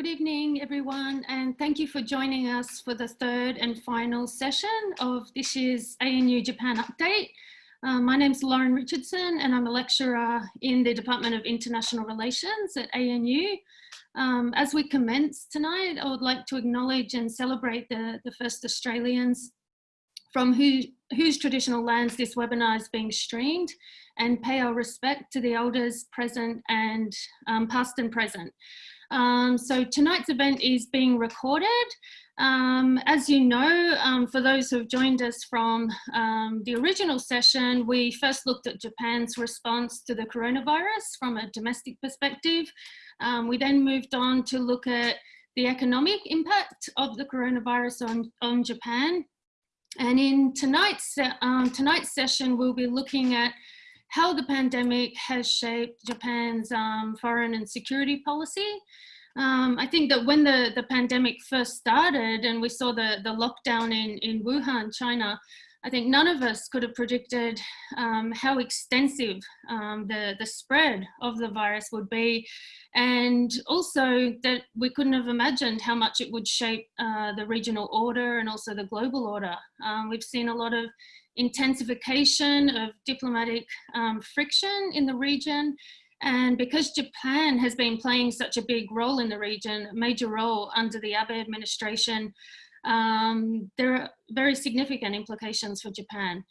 Good evening, everyone, and thank you for joining us for the third and final session of this year's ANU Japan Update. Um, my name is Lauren Richardson, and I'm a lecturer in the Department of International Relations at ANU. Um, as we commence tonight, I would like to acknowledge and celebrate the, the first Australians from who, whose traditional lands this webinar is being streamed and pay our respect to the elders present and um, past and present. Um, so tonight's event is being recorded. Um, as you know, um, for those who have joined us from um, the original session, we first looked at Japan's response to the coronavirus from a domestic perspective. Um, we then moved on to look at the economic impact of the coronavirus on, on Japan. And in tonight's, um, tonight's session, we'll be looking at how the pandemic has shaped Japan's um, foreign and security policy. Um, I think that when the, the pandemic first started and we saw the, the lockdown in, in Wuhan, China, I think none of us could have predicted um, how extensive um, the, the spread of the virus would be. And also that we couldn't have imagined how much it would shape uh, the regional order and also the global order. Um, we've seen a lot of intensification of diplomatic um, friction in the region. And because Japan has been playing such a big role in the region, a major role under the Abe administration, um, there are very significant implications for Japan.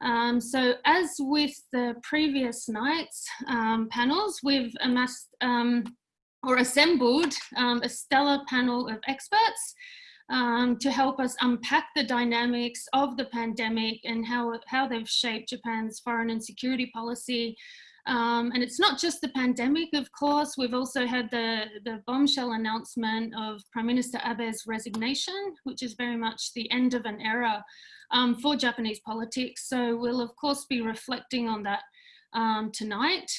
Um, so as with the previous night's um, panels, we've amassed um, or assembled um, a stellar panel of experts um, to help us unpack the dynamics of the pandemic and how, how they've shaped Japan's foreign and security policy. Um, and it's not just the pandemic, of course, we've also had the, the bombshell announcement of Prime Minister Abe's resignation, which is very much the end of an era um, for Japanese politics. So we'll of course be reflecting on that um, tonight.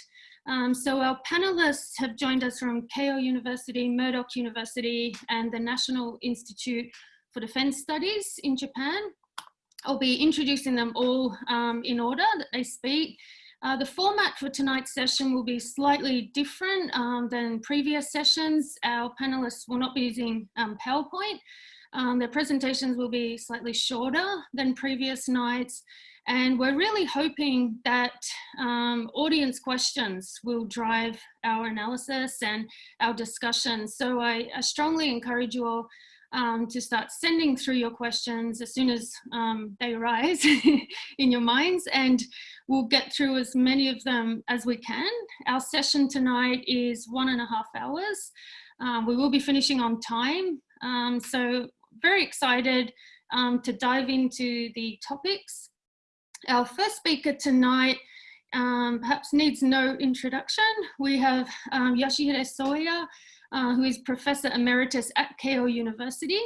Um, so our panelists have joined us from Keio University, Murdoch University, and the National Institute for Defense Studies in Japan. I'll be introducing them all um, in order that they speak. Uh, the format for tonight's session will be slightly different um, than previous sessions. Our panelists will not be using um, PowerPoint. Um, their presentations will be slightly shorter than previous nights and we're really hoping that um, audience questions will drive our analysis and our discussion. So I, I strongly encourage you all um, to start sending through your questions as soon as um, they arise in your minds and we'll get through as many of them as we can. Our session tonight is one and a half hours. Um, we will be finishing on time. Um, so very excited um, to dive into the topics. Our first speaker tonight um, perhaps needs no introduction. We have um, Yoshihide Soeya, uh, who is Professor Emeritus at Keio University.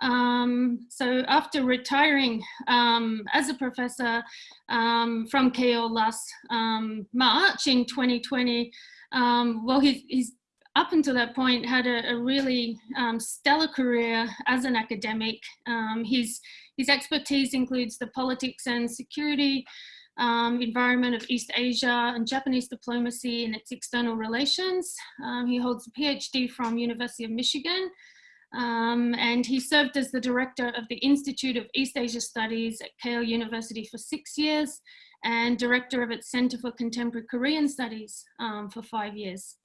Um, so after retiring um, as a professor um, from Keio last um, March in 2020, um, well, he's, he's, up until that point had a, a really um, stellar career as an academic. he's his expertise includes the politics and security um, environment of East Asia and Japanese diplomacy and its external relations. Um, he holds a PhD from University of Michigan um, and he served as the director of the Institute of East Asia Studies at Keio University for six years and director of its Center for Contemporary Korean Studies um, for five years.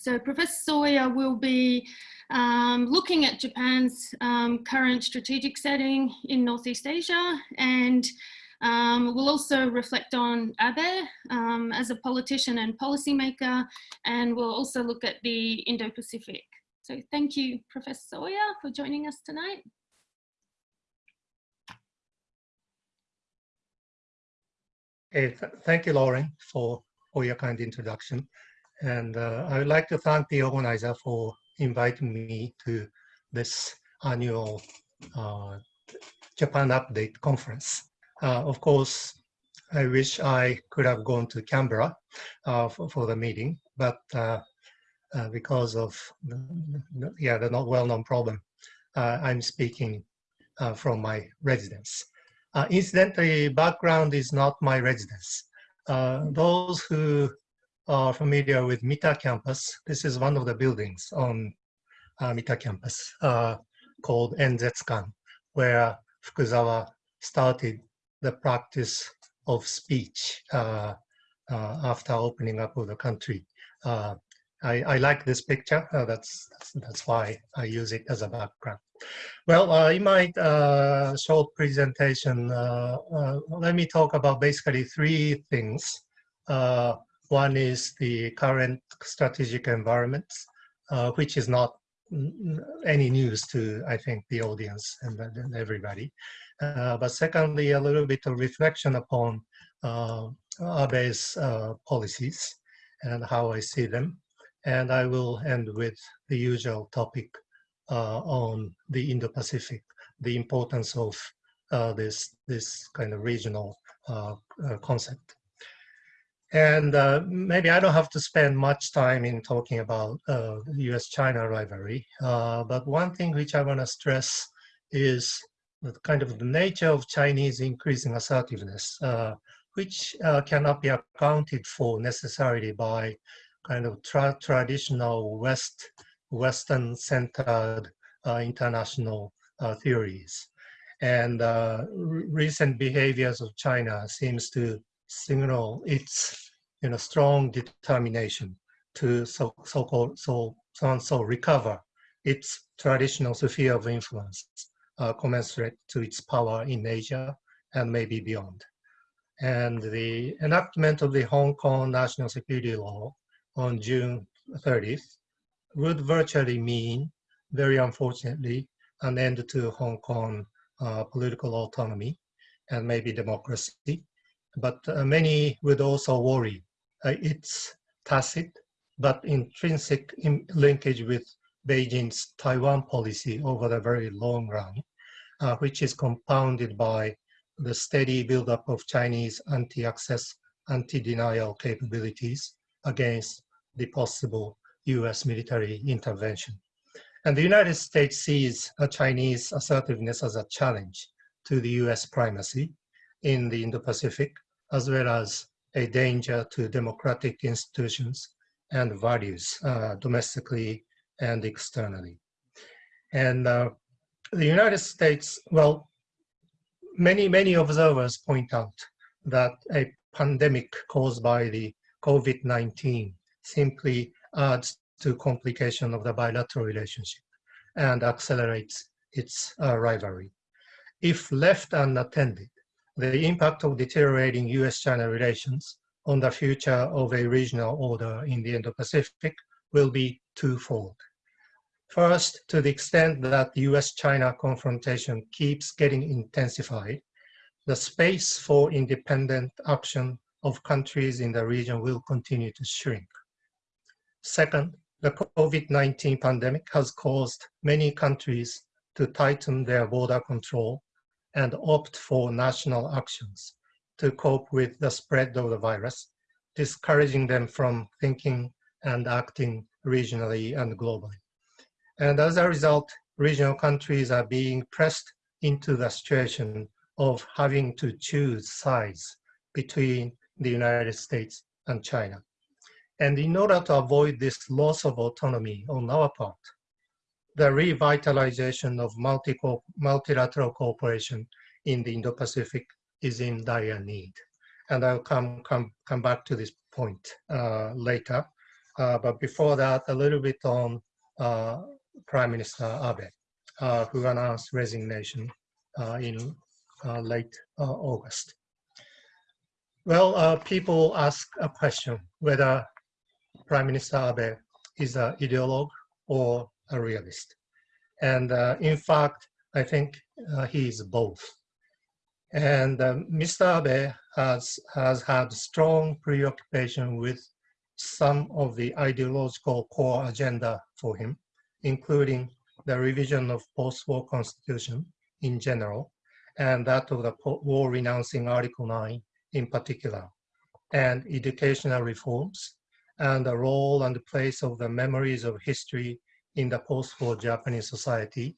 So Professor Soeya will be um, looking at Japan's um, current strategic setting in Northeast Asia and um, we'll also reflect on Abe um, as a politician and policymaker and we'll also look at the Indo-Pacific. So thank you, Professor Soeya, for joining us tonight. Hey, th thank you, Lauren, for, for your kind introduction. And uh, I would like to thank the organizer for inviting me to this annual uh, Japan Update conference. Uh, of course, I wish I could have gone to Canberra uh, for, for, the meeting, but uh, uh, because of the, yeah the not well-known problem, I'm speaking from my residence. incidentally, background is not my residence. those who are familiar with Mita campus, this is one of the buildings on Mita campus uh, called Enzetsukan, where Fukuzawa started the practice of speech uh, uh, after opening up of the country. Uh, I, I, like this picture. Uh, that's, that's, that's why I use it as a background. Well, uh, in my uh, short presentation, let me talk about basically three things. One is the current strategic environment, which is not any news to, I think, the audience and, and everybody. Uh, but secondly, a little bit of reflection upon uh, Abe's uh, policies and how I see them. And I will end with the usual topic uh, on the Indo-Pacific, the importance of uh, this, this kind of regional uh, concept. And uh, maybe I don't have to spend much time in talking about uh, US-China rivalry, uh, but one thing which I want to stress is the kind of the nature of Chinese increasing assertiveness, uh, which uh, cannot be accounted for necessarily by kind of tra traditional West, Western-centered uh, international theories. And recent behaviors of China seems to signal its you know, strong determination to so, so called so so and so recover its traditional sphere of influence uh, commensurate to its power in Asia and maybe beyond. And the enactment of the Hong Kong National Security Law on June 30th would virtually mean, very unfortunately, an end to Hong Kong uh, political autonomy and maybe democracy but uh, many would also worry. Uh, it's tacit, but intrinsic in linkage with Beijing's Taiwan policy over the very long run, uh, which is compounded by the steady buildup of Chinese anti-access, anti-denial capabilities against the possible US military intervention. And the United States sees a Chinese assertiveness as a challenge to the US primacy in the Indo-Pacific as well as a danger to democratic institutions and values uh, domestically and externally. And uh, the United States, well, many, many observers point out that a pandemic caused by the COVID-19 simply adds to complication of the bilateral relationship and accelerates its uh, rivalry. If left unattended, the impact of deteriorating US-China relations on the future of a regional order in the Indo-Pacific will be twofold. First, to the extent that the US-China confrontation keeps getting intensified, the space for independent action of countries in the region will continue to shrink. Second, the COVID-19 pandemic has caused many countries to tighten their border control and opt for national actions to cope with the spread of the virus, discouraging them from thinking and acting regionally and globally. And as a result, regional countries are being pressed into the situation of having to choose sides between the United States and China. And in order to avoid this loss of autonomy on our part, the revitalization of multi multilateral cooperation in the Indo-Pacific is in dire need. And I'll come, come, come back to this point uh, later. Uh, but before that, a little bit on uh, Prime Minister Abe, uh, who announced resignation uh, in uh, late August. Well, people ask a question whether Prime Minister Abe is an ideologue or a realist. And uh, in fact, I think uh, he is both. And um, Mr. Abe has, has had strong preoccupation with some of the ideological core agenda for him, including the revision of post-war constitution in general, and that of the war renouncing Article 9 in particular, and educational reforms, and the role and the place of the memories of history in the post-war Japanese society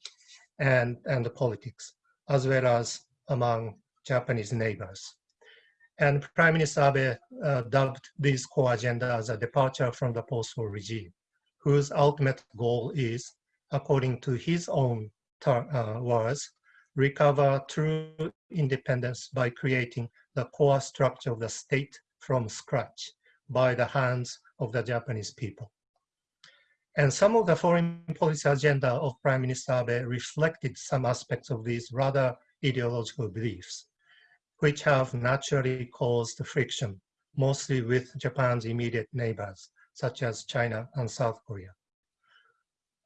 and, and the politics, as well as among Japanese neighbors. And Prime Minister Abe uh, dubbed this core agenda as a departure from the post-war regime, whose ultimate goal is according to his own uh, words, recover true independence by creating the core structure of the state from scratch by the hands of the Japanese people. And some of the foreign policy agenda of Prime Minister Abe reflected some aspects of these rather ideological beliefs, which have naturally caused friction, mostly with Japan's immediate neighbors, such as China and South Korea.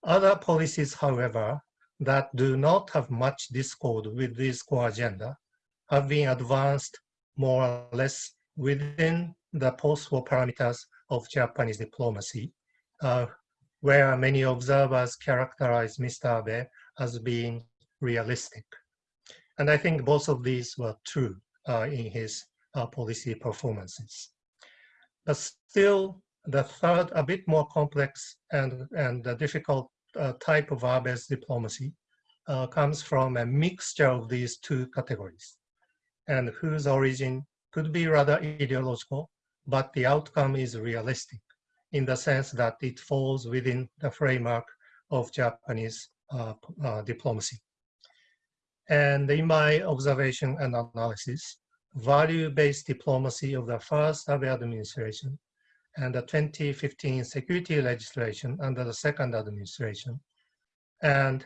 Other policies, however, that do not have much discord with this core agenda have been advanced more or less within the post-war parameters of Japanese diplomacy, uh, where many observers characterize Mr. Abe as being realistic. And I think both of these were true uh, in his uh, policy performances. But still, the third, a bit more complex and, and difficult uh, type of Abe's diplomacy uh, comes from a mixture of these two categories and whose origin could be rather ideological, but the outcome is realistic in the sense that it falls within the framework of Japanese uh, uh, diplomacy. And in my observation and analysis, value-based diplomacy of the first Abe administration and the 2015 security legislation under the second administration, and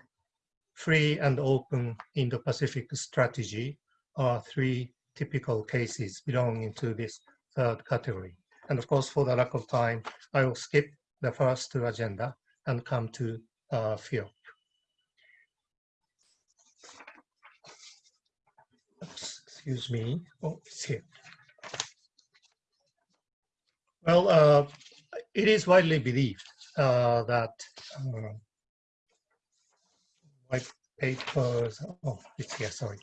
free and open Indo-Pacific strategy are three typical cases belonging to this third category. And of course, for the lack of time, I will skip the first two agenda and come to uh, FOIP. Excuse me. Oh, it's here. Well, uh, it is widely believed uh, that uh, white papers, oh, it's here, sorry.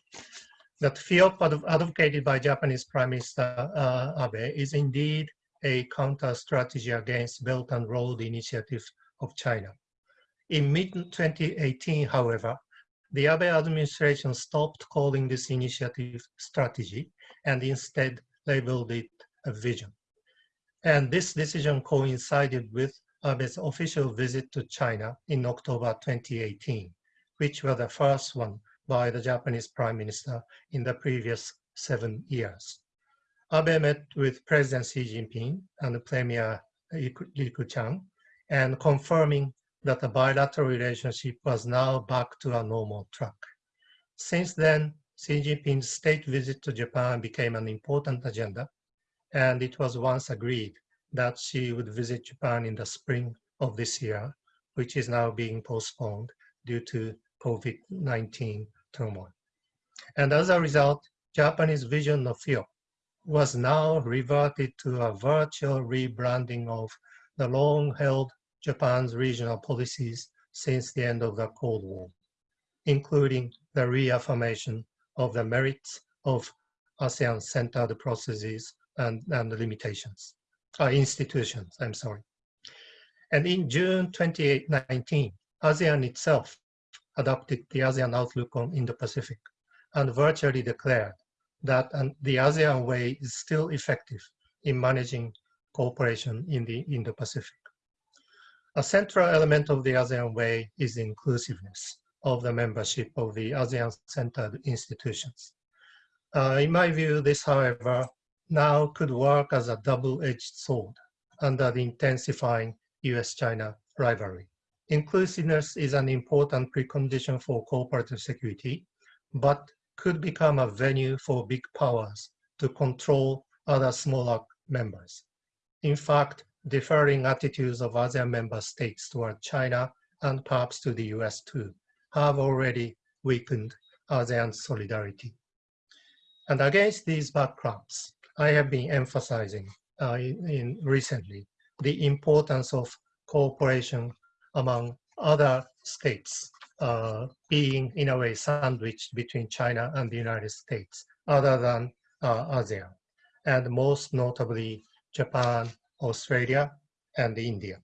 That field advocated by Japanese Prime Minister uh, Abe is indeed a counter strategy against Belt and Road Initiative of China. In mid-2018, however, the Abe administration stopped calling this initiative strategy and instead labeled it a vision. And this decision coincided with Abe's official visit to China in October 2018, which was the first one by the Japanese Prime Minister in the previous seven years. Abe met with President Xi Jinping and Premier Li Keqiang and confirming that the bilateral relationship was now back to a normal track. Since then, Xi Jinping's state visit to Japan became an important agenda and it was once agreed that she would visit Japan in the spring of this year, which is now being postponed due to COVID-19 turmoil. And as a result, Japanese vision of FOIP was now reverted to a virtual rebranding of the long-held Japan's regional policies since the end of the Cold War, including the reaffirmation of the merits of ASEAN-centered processes and, and limitations, uh, institutions, I'm sorry. And in June 2019, ASEAN itself adopted the ASEAN Outlook on Indo-Pacific and virtually declared that the ASEAN way is still effective in managing cooperation in the Indo-Pacific. A central element of the ASEAN way is inclusiveness of the membership of the ASEAN-centered institutions. Uh, in my view, this, however, now could work as a double-edged sword under the intensifying US-China rivalry. Inclusiveness is an important precondition for cooperative security, but could become a venue for big powers to control other smaller members. In fact, differing attitudes of ASEAN member states toward China and perhaps to the US too have already weakened ASEAN solidarity. And against these backgrounds, I have been emphasizing uh, in, in recently the importance of cooperation among other states uh, being in a way sandwiched between China and the United States other than uh, ASEAN, and most notably Japan, Australia, and India.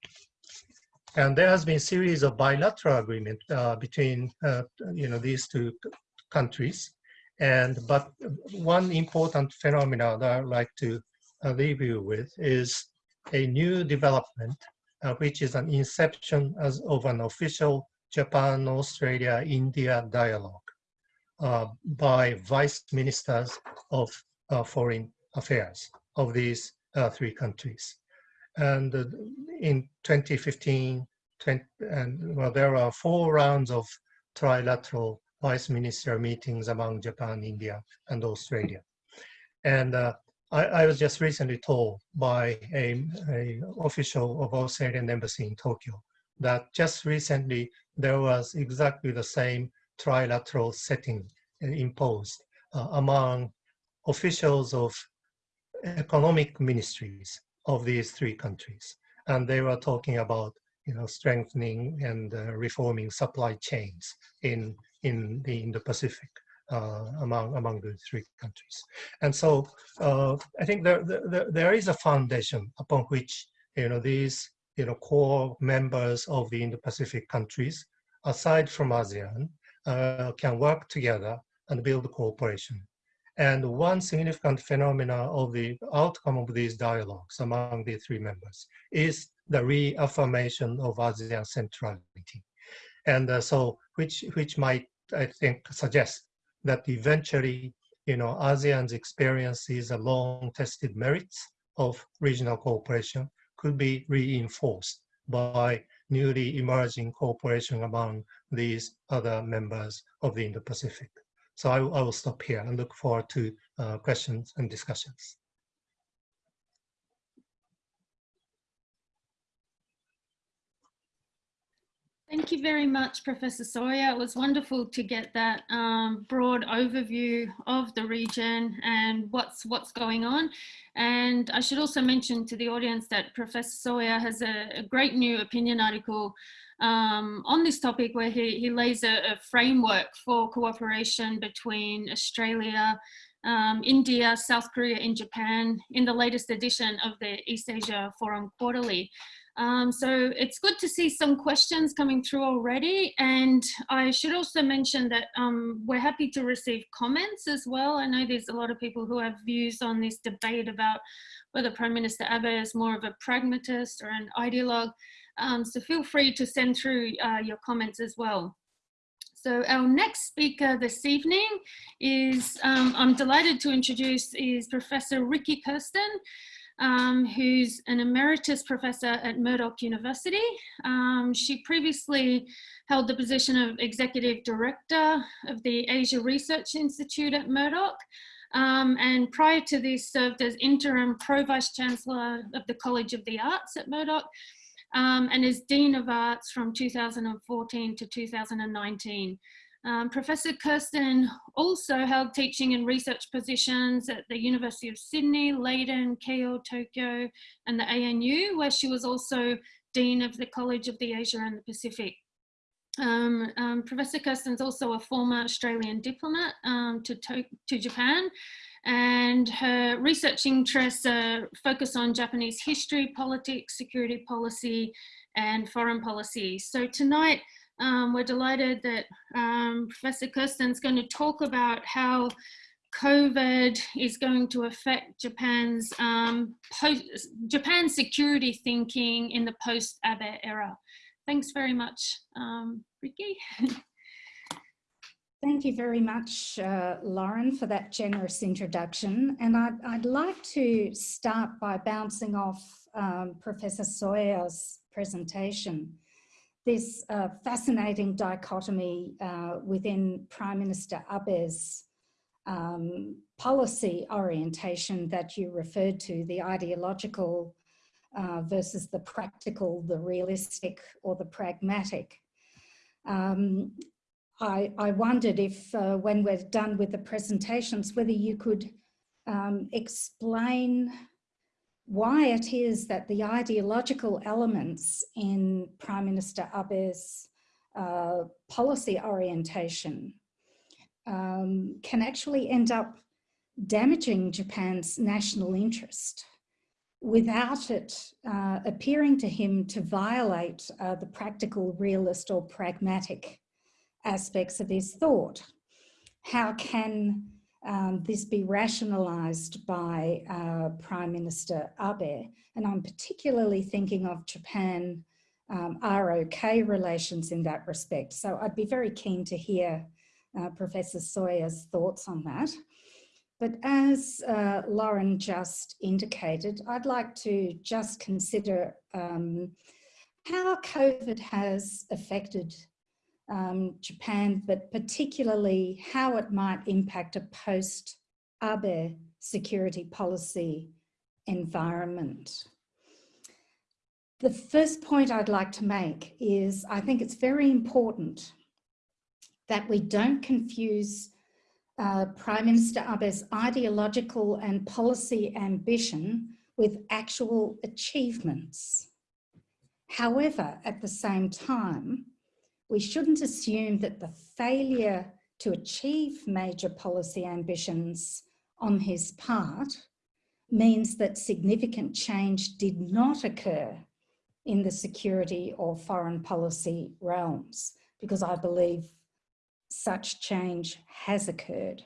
And there has been a series of bilateral agreement uh, between uh, you know these two countries. And but one important phenomenon that I'd like to uh, leave you with is a new development uh, which is an inception as of an official Japan-Australia-India dialogue uh, by vice ministers of uh, foreign affairs of these uh, three countries. And uh, in 2015, 20, and well, there are four rounds of trilateral vice minister meetings among Japan, India, and Australia. And uh, I, I, was just recently told by a, a, official of Australian embassy in Tokyo that just recently there was exactly the same trilateral setting imposed uh, among officials of economic ministries of these three countries. And they were talking about you know, strengthening and uh, reforming supply chains in, in, the, in the Pacific. Uh, among among the three countries. And so uh, I think there, there, there is a foundation upon which you know these you know core members of the Indo-Pacific countries, aside from ASEAN, uh, can work together and build cooperation. And one significant phenomena of the outcome of these dialogues among the three members is the reaffirmation of ASEAN centrality. And uh, so, which, which might, I think, suggest that eventually, you know, ASEAN's experience is a long-tested merits of regional cooperation could be reinforced by newly emerging cooperation among these other members of the Indo-Pacific. So I, I, will stop here and look forward to uh, questions and discussions. Thank you very much, Professor Soeya. It was wonderful to get that um, broad overview of the region and what's what's going on. And I should also mention to the audience that Professor Soeya has a, a great new opinion article um, on this topic where he, he lays a, a framework for cooperation between Australia, um, India, South Korea and Japan in the latest edition of the East Asia Forum Quarterly. Um, so it's good to see some questions coming through already. And I should also mention that um, we're happy to receive comments as well. I know there's a lot of people who have views on this debate about whether Prime Minister Abe is more of a pragmatist or an ideologue. Um, so feel free to send through uh, your comments as well. So our next speaker this evening is, um, I'm delighted to introduce, is Professor Rikki Kersten um, who's an emeritus professor at Murdoch University. Um, she previously held the position of executive director of the Asia Research Institute at Murdoch. Um, and prior to this served as interim pro-vice chancellor of the College of the Arts at Murdoch um, and as Dean of Arts from 2014 to 2019. Um, Professor Kersten also held teaching and research positions at the University of Sydney, Leiden, Keio, Tokyo, and the ANU, where she was also Dean of the College of the Asia and the Pacific. Um, um, Professor also a former Australian diplomat um, to, to, to, Japan, and her research interests uh, focus on Japanese history, politics, security policy, and foreign policy. So tonight, um, we're delighted that um, Professor Kersten's going to talk about how COVID is going to affect Japan's um, Japan's security thinking in the post-Abe era. Thanks very much, um, Rikki. Thank you very much, uh, Lauren, for that generous introduction. And I'd, I'd like to start by bouncing off um, Professor Soeya's presentation this uh, fascinating dichotomy uh, within Prime Minister Abe's um, policy orientation that you referred to, the ideological uh, versus the practical, the realistic or the pragmatic. Um, I, I, wondered if uh, when we're done with the presentations, whether you could um, explain why it is that the ideological elements in Prime Minister Abe's uh, policy orientation um, can actually end up damaging Japan's national interest without it uh, appearing to him to violate uh, the practical, realist or pragmatic aspects of his thought. How can um, this be rationalised by uh, Prime Minister Abe. And I'm particularly thinking of Japan um, ROK relations in that respect. So I'd be very keen to hear uh, Professor Soeya's thoughts on that. But as uh, Lauren just indicated, I'd like to just consider um, how COVID has affected um, Japan, but particularly how it might impact a post-Abe security policy environment. The first point I'd like to make is I think it's very important that we don't confuse uh, Prime Minister Abe's ideological and policy ambition with actual achievements. However, at the same time, we shouldn't assume that the failure to achieve major policy ambitions on his part means that significant change did not occur in the security or foreign policy realms, because I believe such change has occurred.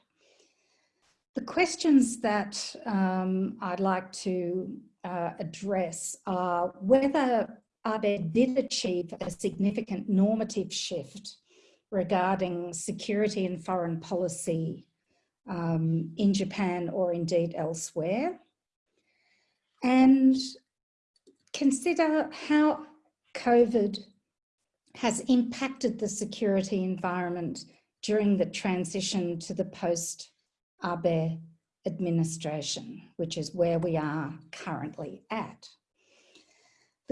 The questions that um, I'd like to uh, address are whether Abe did achieve a significant normative shift regarding security and foreign policy um, in Japan or indeed elsewhere. And consider how COVID has impacted the security environment during the transition to the post-Abe administration, which is where we are currently at.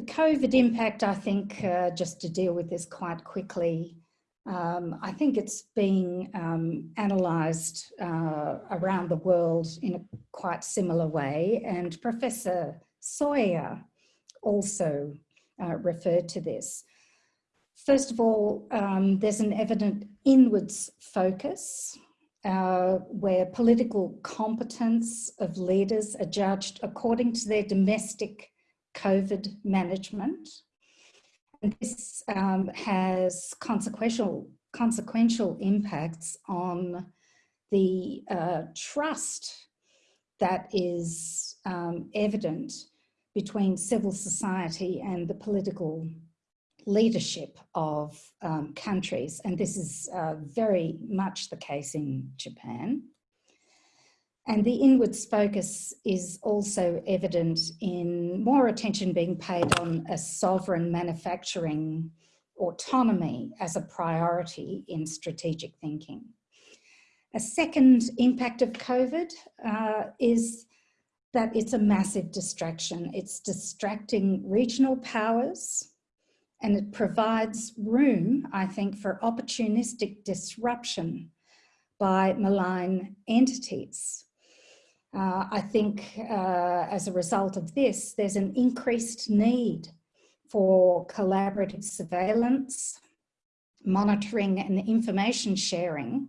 The COVID impact, I think, uh, just to deal with this quite quickly, um, I think it's being um, analysed uh, around the world in a quite similar way and Professor Soeya also uh, referred to this. First of all, um, there's an evident inwards focus uh, where political competence of leaders are judged according to their domestic COVID management. And this um, has consequential, consequential impacts on the uh, trust that is um, evident between civil society and the political leadership of um, countries. And this is uh, very much the case in Japan. And the inwards focus is also evident in more attention being paid on a sovereign manufacturing autonomy as a priority in strategic thinking. A second impact of COVID uh, is that it's a massive distraction. It's distracting regional powers and it provides room, I think, for opportunistic disruption by malign entities. Uh, I think uh, as a result of this, there's an increased need for collaborative surveillance, monitoring and information sharing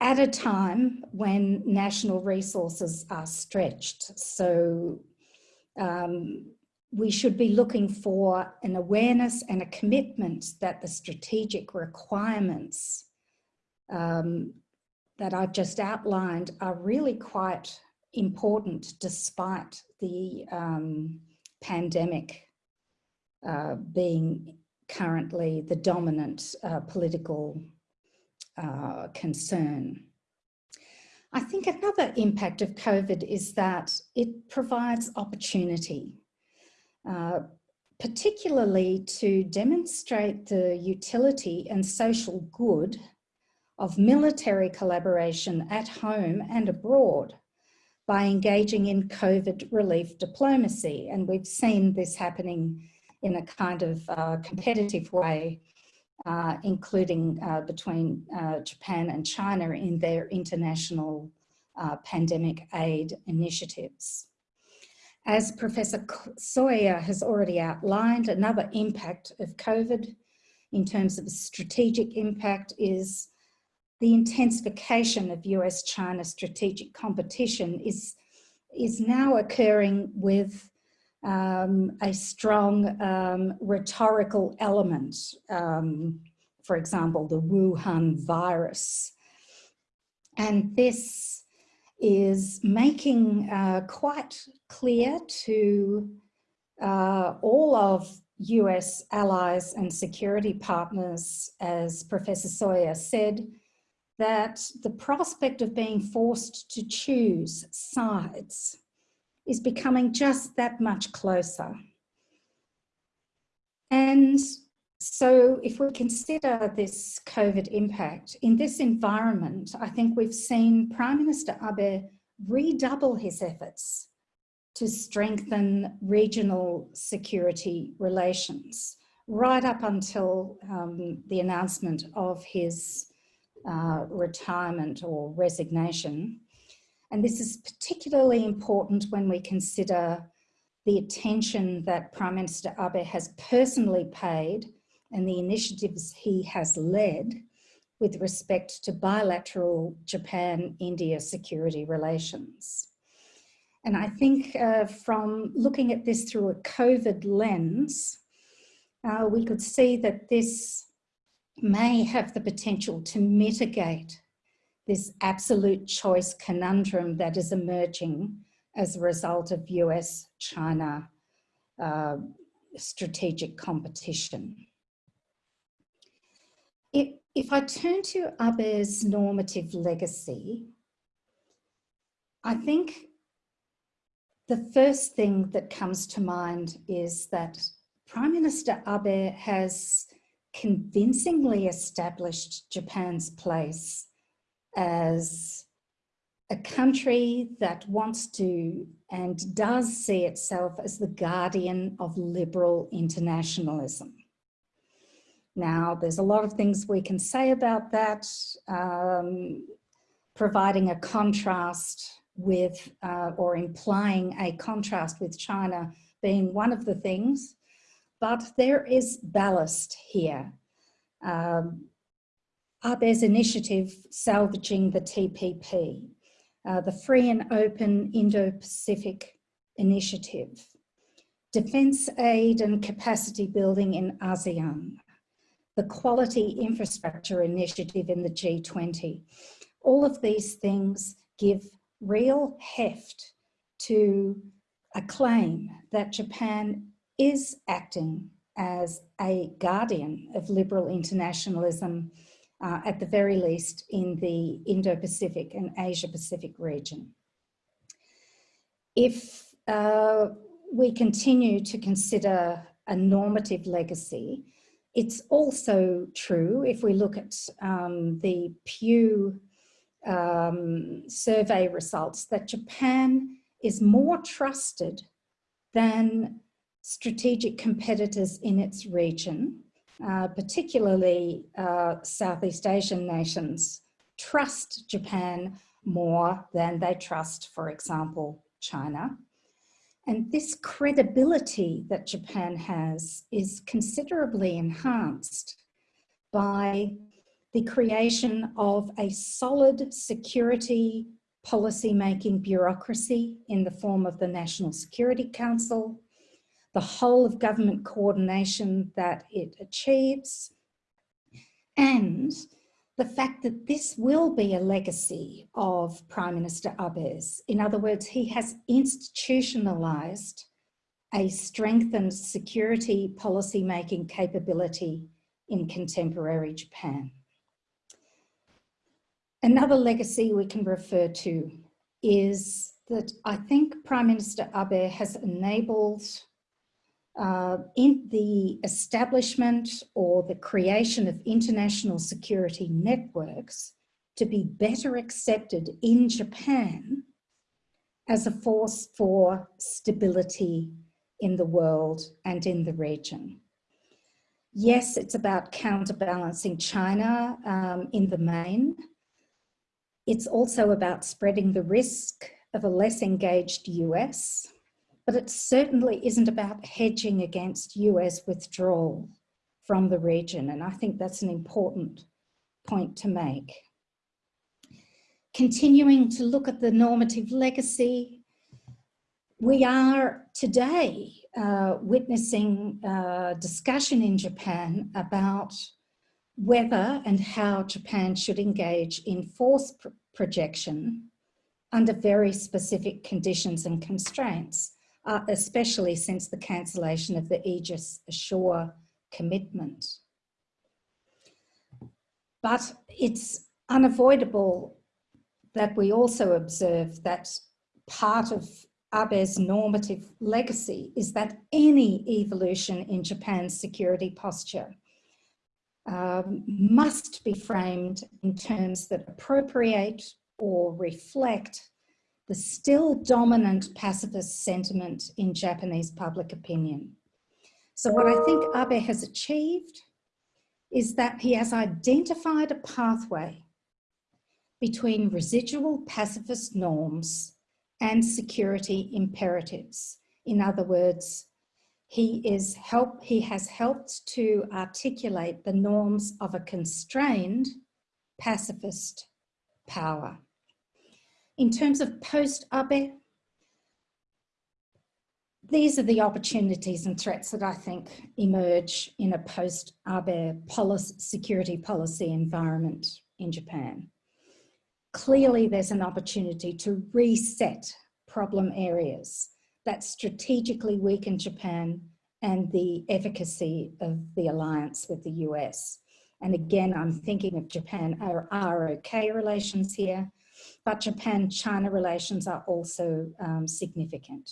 at a time when national resources are stretched. So um, we should be looking for an awareness and a commitment that the strategic requirements um, that I've just outlined are really quite important despite the um, pandemic uh, being currently the dominant uh, political uh, concern. I think another impact of COVID is that it provides opportunity uh, particularly to demonstrate the utility and social good of military collaboration at home and abroad by engaging in COVID relief diplomacy. And we've seen this happening in a kind of uh, competitive way, uh, including uh, between uh, Japan and China in their international uh, pandemic aid initiatives. As Professor Soeya has already outlined, another impact of COVID in terms of strategic impact is the intensification of US-China strategic competition is, is now occurring with um, a strong um, rhetorical element. Um, for example, the Wuhan virus. And this is making uh, quite clear to uh, all of US allies and security partners, as Professor Soeya said, that the prospect of being forced to choose sides is becoming just that much closer. And so if we consider this COVID impact, in this environment, I think we've seen Prime Minister Abe redouble his efforts to strengthen regional security relations right up until um, the announcement of his uh, retirement or resignation. And this is particularly important when we consider the attention that Prime Minister Abe has personally paid and the initiatives he has led with respect to bilateral Japan-India security relations. And I think uh, from looking at this through a COVID lens, uh, we could see that this may have the potential to mitigate this absolute choice conundrum that is emerging as a result of US-China uh, strategic competition. If, if I turn to Abe's normative legacy, I think the first thing that comes to mind is that Prime Minister Abe has convincingly established Japan's place as a country that wants to and does see itself as the guardian of liberal internationalism. Now, there's a lot of things we can say about that, um, providing a contrast with, uh, or implying a contrast with China being one of the things, but there is ballast here. Um, Abe's initiative, Salvaging the TPP, uh, the Free and Open Indo-Pacific Initiative, Defence Aid and Capacity Building in ASEAN, the Quality Infrastructure Initiative in the G20. All of these things give real heft to a claim that Japan is acting as a guardian of liberal internationalism, uh, at the very least in the Indo-Pacific and Asia-Pacific region. If uh, we continue to consider a normative legacy, it's also true if we look at um, the Pew um, survey results that Japan is more trusted than strategic competitors in its region, uh, particularly uh, Southeast Asian nations, trust Japan more than they trust, for example, China. And this credibility that Japan has is considerably enhanced by the creation of a solid security policy making bureaucracy in the form of the National Security Council, the whole of government coordination that it achieves, and the fact that this will be a legacy of Prime Minister Abe's. In other words, he has institutionalized a strengthened security policy making capability in contemporary Japan. Another legacy we can refer to is that I think Prime Minister Abe has enabled uh, in the establishment or the creation of international security networks to be better accepted in Japan as a force for stability in the world and in the region. Yes, it's about counterbalancing China um, in the main, it's also about spreading the risk of a less engaged US, but it certainly isn't about hedging against US withdrawal from the region. And I think that's an important point to make. Continuing to look at the normative legacy, we are today uh, witnessing a discussion in Japan about whether and how Japan should engage in force pr projection under very specific conditions and constraints. Uh, especially since the cancellation of the Aegis Ashore commitment. But it's unavoidable that we also observe that part of Abe's normative legacy is that any evolution in Japan's security posture um, must be framed in terms that appropriate or reflect the still dominant pacifist sentiment in Japanese public opinion. So what I think Abe has achieved is that he has identified a pathway between residual pacifist norms and security imperatives. In other words, he, is help, he has helped to articulate the norms of a constrained pacifist power. In terms of post-Abe, these are the opportunities and threats that I think emerge in a post-Abe policy, security policy environment in Japan. Clearly, there's an opportunity to reset problem areas that strategically weaken Japan and the efficacy of the alliance with the US. And again, I'm thinking of Japan ROK relations here, but Japan-China relations are also um, significant.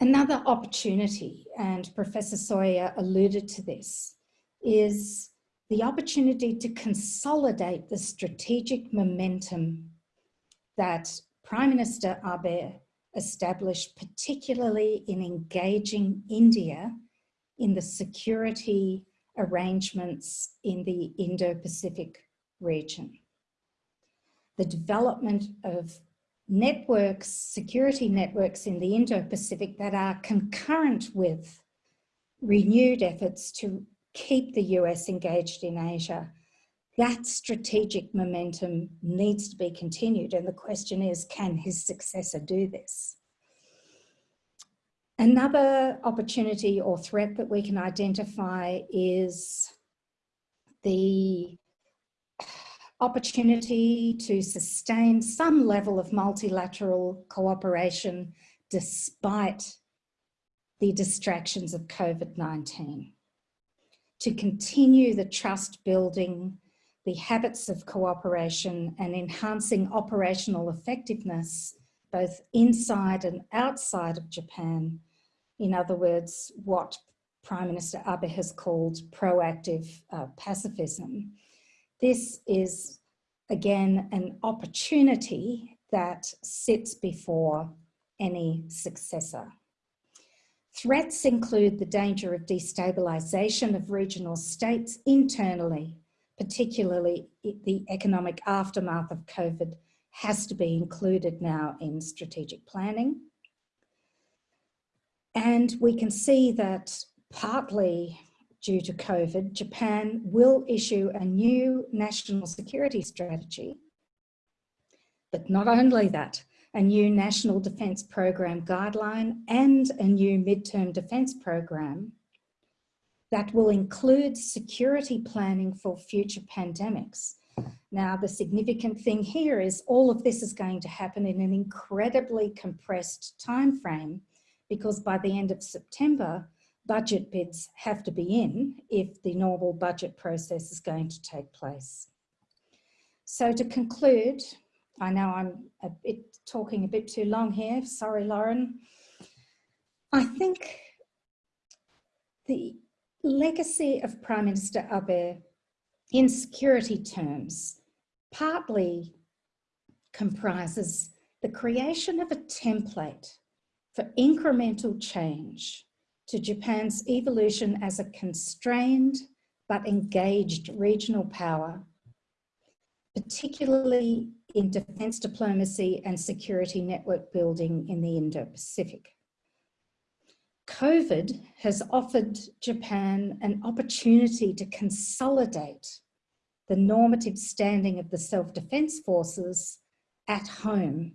Another opportunity, and Professor Soeya alluded to this, is the opportunity to consolidate the strategic momentum that Prime Minister Abe established, particularly in engaging India in the security arrangements in the Indo-Pacific region. The development of networks, security networks in the Indo-Pacific that are concurrent with renewed efforts to keep the US engaged in Asia. That strategic momentum needs to be continued. And the question is, can his successor do this? Another opportunity or threat that we can identify is the opportunity to sustain some level of multilateral cooperation despite the distractions of COVID-19. To continue the trust building, the habits of cooperation and enhancing operational effectiveness, both inside and outside of Japan. In other words, what Prime Minister Abe has called proactive uh, pacifism this is, again, an opportunity that sits before any successor. Threats include the danger of destabilisation of regional states internally, particularly the economic aftermath of COVID has to be included now in strategic planning. And we can see that partly due to COVID, Japan will issue a new national security strategy. But not only that, a new national defence program guideline and a new midterm defence program that will include security planning for future pandemics. Now, the significant thing here is all of this is going to happen in an incredibly compressed time frame because by the end of September, budget bids have to be in if the normal budget process is going to take place. So to conclude, I know I'm a bit talking a bit too long here, sorry Lauren. I think the legacy of Prime Minister Abe in security terms partly comprises the creation of a template for incremental change to Japan's evolution as a constrained but engaged regional power, particularly in defence diplomacy and security network building in the Indo-Pacific. COVID has offered Japan an opportunity to consolidate the normative standing of the self-defence forces at home,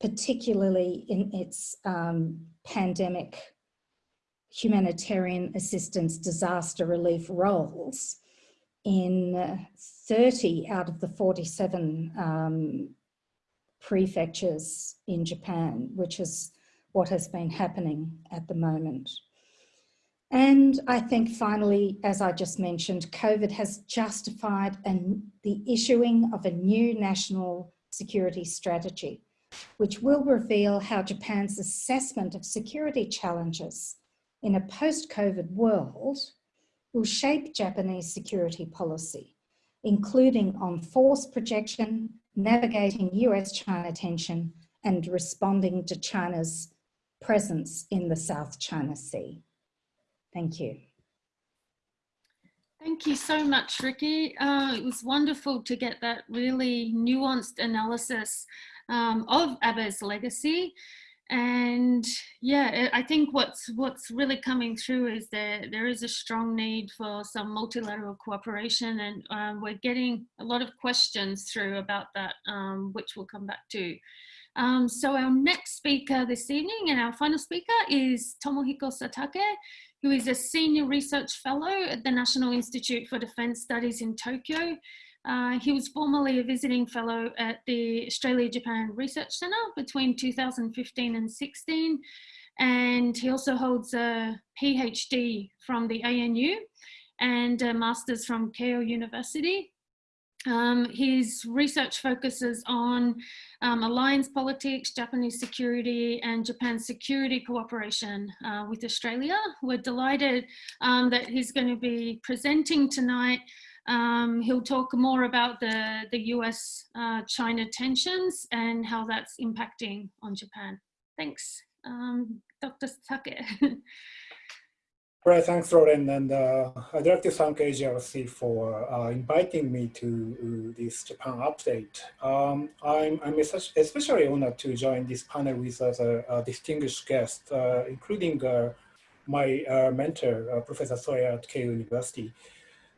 particularly in its um, pandemic humanitarian assistance disaster relief roles in 30 out of the 47 um, prefectures in Japan, which is what has been happening at the moment. And I think finally, as I just mentioned, COVID has justified an, the issuing of a new national security strategy, which will reveal how Japan's assessment of security challenges in a post-COVID world will shape Japanese security policy, including on force projection, navigating US-China tension, and responding to China's presence in the South China Sea. Thank you. Thank you so much, Rikki. Uh, it was wonderful to get that really nuanced analysis um, of Abe's legacy. And yeah, I think what's what's really coming through is that there is a strong need for some multilateral cooperation and um, we're getting a lot of questions through about that, um, which we'll come back to. Um, so our next speaker this evening and our final speaker is Tomohiko Satake, who is a senior research fellow at the National Institute for Defence Studies in Tokyo. Uh, he was formerly a visiting fellow at the Australia-Japan Research Centre between 2015 and 16. And he also holds a PhD from the ANU and a master's from Keio University. Um, his research focuses on um, alliance politics, Japanese security and Japan's security cooperation uh, with Australia. We're delighted um, that he's going to be presenting tonight. Um, he'll talk more about the, the US-China uh, tensions and how that's impacting on Japan. Thanks, um, Dr. Satake. Right, thanks, Lauren. And uh, I'd like to thank AJRC for uh, inviting me to uh, this Japan update. Um, I'm, I'm, especially honored to join this panel with as a, a distinguished guest, uh, including uh, my uh, mentor, Professor Soeya at Keio University.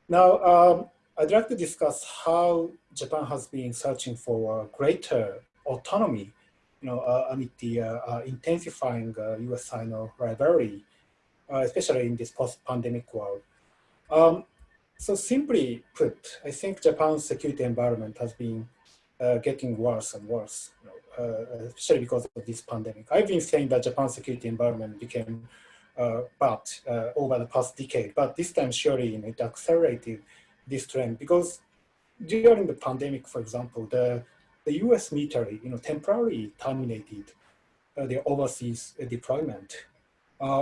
Now, um, I'd like to discuss how Japan has been searching for greater autonomy, you know, amid the intensifying US-Sino rivalry uh, especially in this post-pandemic world. Um, so simply put, I think Japan's security environment has been uh, getting worse and worse, you know, uh, especially because of this pandemic. I've been saying that Japan's security environment became uh, bad uh, over the past decade, but this time surely you know, it accelerated this trend because during the pandemic, for example, the, the US military you know, temporarily terminated uh, their overseas deployment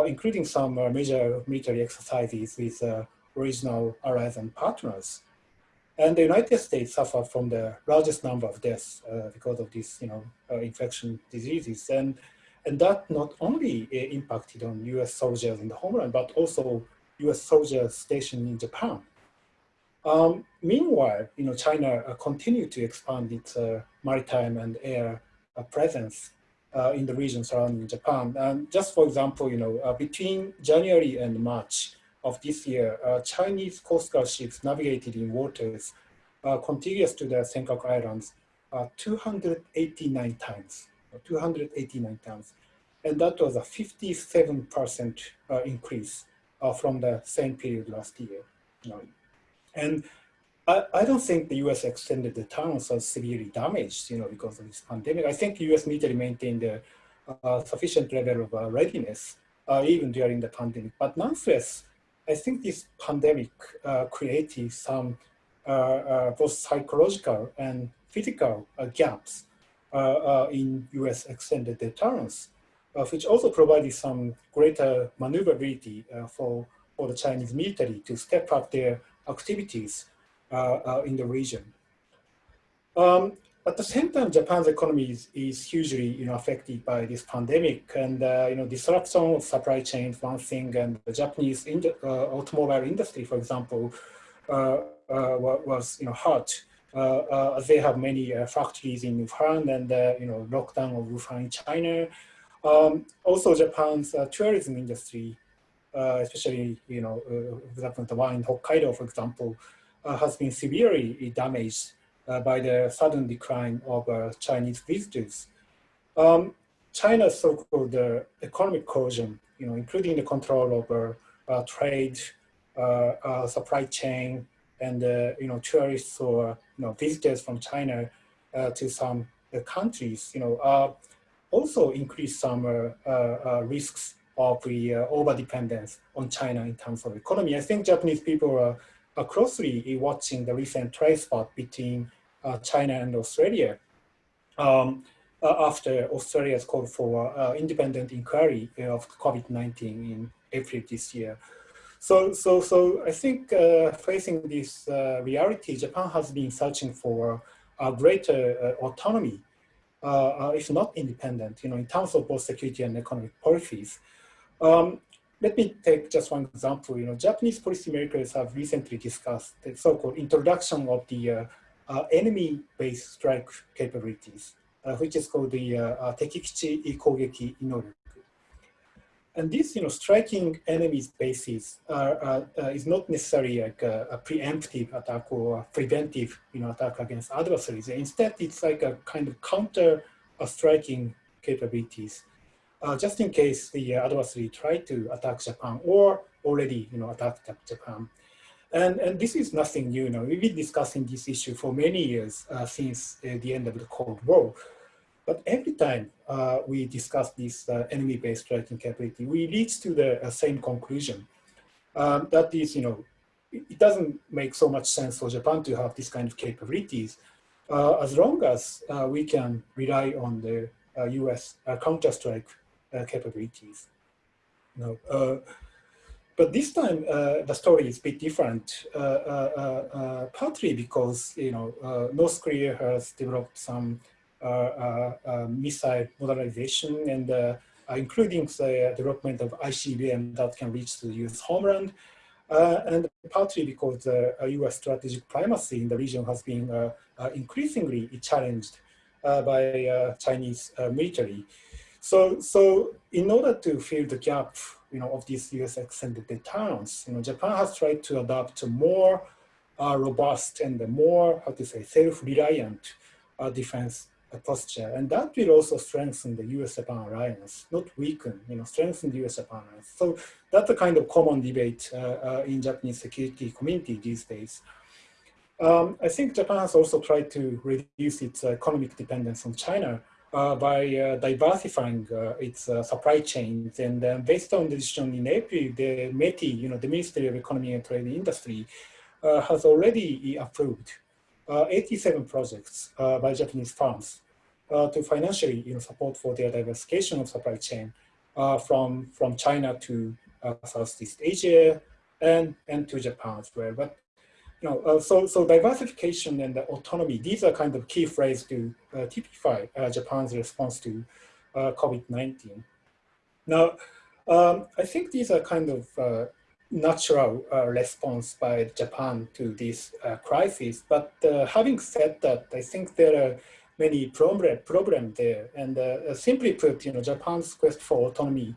including some major military exercises with regional allies and partners. And the United States suffered from the largest number of deaths uh, because of these, you know, uh, infection diseases. And, and that not only uh, impacted on US soldiers in the homeland, but also US soldiers stationed in Japan. Um, meanwhile, you know, China continued to expand its maritime and air presence uh, in the region surrounding Japan. And just for example, you know, uh, between January and March of this year, uh, Chinese Coast Guard ships navigated in waters uh, contiguous to the Senkaku Islands uh, 289 times, 289 times. And that was a 57% uh, increase from the same period last year. And I, I don't think the US extended the terms as severely damaged, you know, because of this pandemic. I think US military maintained a, a sufficient level of uh, readiness uh, even during the pandemic. But nonetheless, I think this pandemic uh, created some uh, uh, both psychological and physical uh, gaps in US extended deterrence, which also provided some greater maneuverability for, for the Chinese military to step up their activities uh, uh, in the region. Um, at the same time, Japan's economy is, is hugely you know, affected by this pandemic and uh, you know, disruption of supply chains, one thing, and the Japanese in uh, automobile industry, for example, uh, uh, was you know, hurt. As they have many uh, factories in Wuhan and you know, lockdown of Wuhan in China. Um, also, Japan's tourism industry, especially you know, for example, the one in Hokkaido, for example, uh, has been severely damaged uh, by the sudden decline of uh, Chinese visitors. Um, China's so-called economic cohesion, you know, including the control of trade, supply chain, and you know tourists or you know visitors from China uh, to some uh, countries, you know, uh, also increase some risks of the over-dependence on China in terms of economy. I think Japanese people are, are closely watching the recent trade spot between China and Australia. Um, uh, after Australia's call for uh, independent inquiry of COVID-19 in April this year. So, so, so I think uh, facing this uh, reality, Japan has been searching for a greater uh, autonomy, uh, if not independent, you know, in terms of both security and economic policies. Um, let me take just one example. You know, Japanese policymakers have recently discussed the so-called introduction of the enemy-based strike capabilities uh, which is called the uh, Tekikichi Kogeki Noryoku. And this, you know, striking enemy's bases uh, is not necessarily like a, a, preemptive attack or a preventive, you know, attack against adversaries. Instead, it's like a kind of counter striking capabilities, uh, just in case the adversary try to attack Japan or already, you know, attacked Japan. And, and this is nothing new. You know, we've been discussing this issue for many years uh, since uh, the end of the Cold War. But every time uh, we discuss this uh, enemy-based striking capability, we reach to the uh, same conclusion. Um, that is, you know, it doesn't make so much sense for Japan to have this kind of capabilities uh, as long as uh, we can rely on the US uh, counter-strike capabilities. Know, but this time, the story is a bit different, partly because, you know, North Korea has developed some uh, uh, uh, Uh, uh, uh, missile modernization and including the development of ICBM that can reach the US homeland. and partly because the US strategic primacy in the region has been increasingly challenged by Chinese military. So, so in order to fill the gap, you know, of these U.S. extended deterrence, you know, Japan has tried to adopt a more uh, robust and more, how to say, self-reliant uh, defense posture. And that will also strengthen the US-Japan alliance, not weaken, you know, strengthen the US-Japan alliance. So that's a kind of common debate uh, uh, in Japanese security community these days. Um, I think Japan has also tried to reduce its economic dependence on China uh, by uh, diversifying uh, its uh, supply chains. And based on the decision in April, the METI, you know, the Ministry of Economy and Trade Industry, has already approved 87 projects by Japanese firms uh, to financially you know, support for their diversification of supply chain uh, from, from China to uh, Southeast Asia and, and to Japan as well. But you know, uh, so, so diversification and autonomy, these are kind of key phrases to uh, typify uh, Japan's response to COVID-19. Now, um, I think these are kind of natural response by Japan to this crisis. But having said that, I think there are many problem problem there. And uh, simply put, you know, Japan's quest for autonomy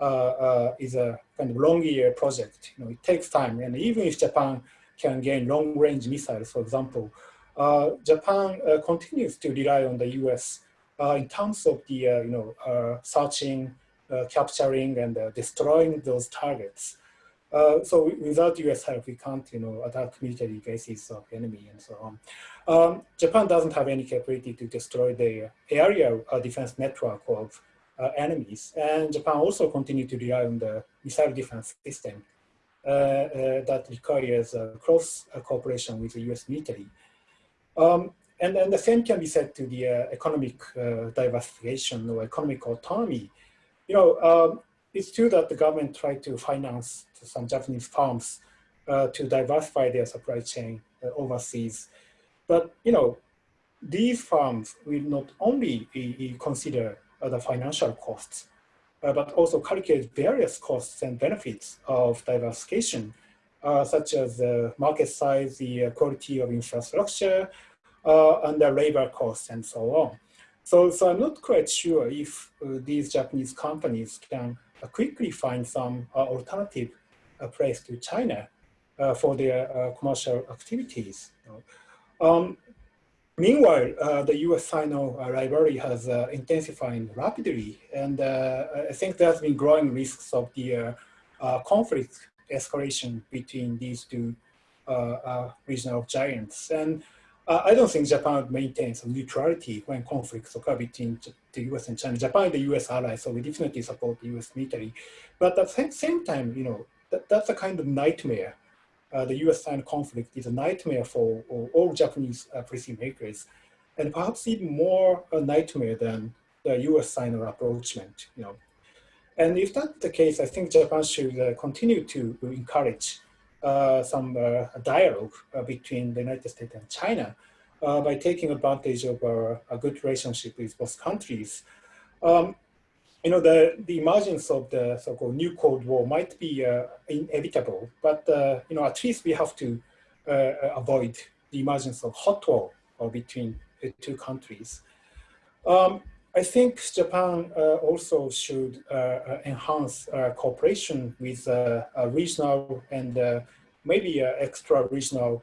uh, uh, is a kind of long year project. You know, it takes time. And even if Japan can gain long range missiles, for example, uh, Japan uh, continues to rely on the US uh, in terms of the, you know, searching, capturing and destroying those targets. Uh, so without US help, we can't, you know, attack military bases of enemy and so on. Um, Japan doesn't have any capability to destroy the area uh, defense network of uh, enemies. And Japan also continue to rely on the missile defense system uh, uh that requires close cooperation with the US military. Um, and, and the same can be said to the economic diversification or economic autonomy. You know, um, it's true that the government tried to finance some Japanese firms uh, to diversify their supply chain uh, overseas. But, you know, these firms will not only consider uh, the financial costs, uh, but also calculate various costs and benefits of diversification, uh, such as the market size, the quality of infrastructure, and the labor costs and so on. So, so I'm not quite sure if these Japanese companies can quickly find some alternative place to China for their commercial activities. Um, meanwhile, uh, the US-Sino uh, rivalry has uh, intensified rapidly, and I think there's been growing risks of the conflict escalation between these two regional giants. And uh, I don't think Japan maintains neutrality when conflicts occur between the US and China. Japan is the US ally, so we definitely support the US military. But at the same time, you know, that, that's a kind of nightmare. Uh, the US-China conflict is a nightmare for all, all Japanese uh, policymakers, and perhaps even more a nightmare than the US-China approachment, you know. And if that's the case, I think Japan should uh, continue to encourage uh, some uh, dialogue uh, between the United States and China by taking advantage of a good relationship with both countries. Um, you know, the, the emergence of the so-called new Cold War might be inevitable, but, you know, at least we have to avoid the emergence of hot war between the two countries. Um, I think Japan uh, also should uh, uh enhance uh, cooperation with uh, regional and maybe extra-regional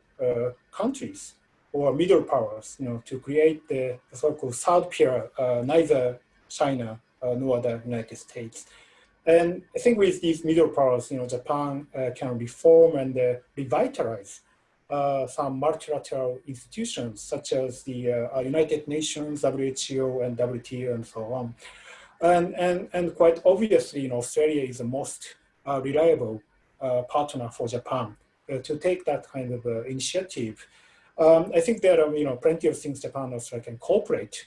countries or middle powers, you know, to create the, the so-called third peer, neither China nor other United States. And I think with these middle powers, you know, Japan can reform and revitalize uh, some multilateral institutions such as the uh, United Nations, WHO, and WTO, and so on. And, and, and quite obviously, you know, Australia is the most uh, reliable uh, partner for Japan uh, to take that kind of uh, initiative. Um, I think there are, you know, plenty of things Japan and Australia can cooperate,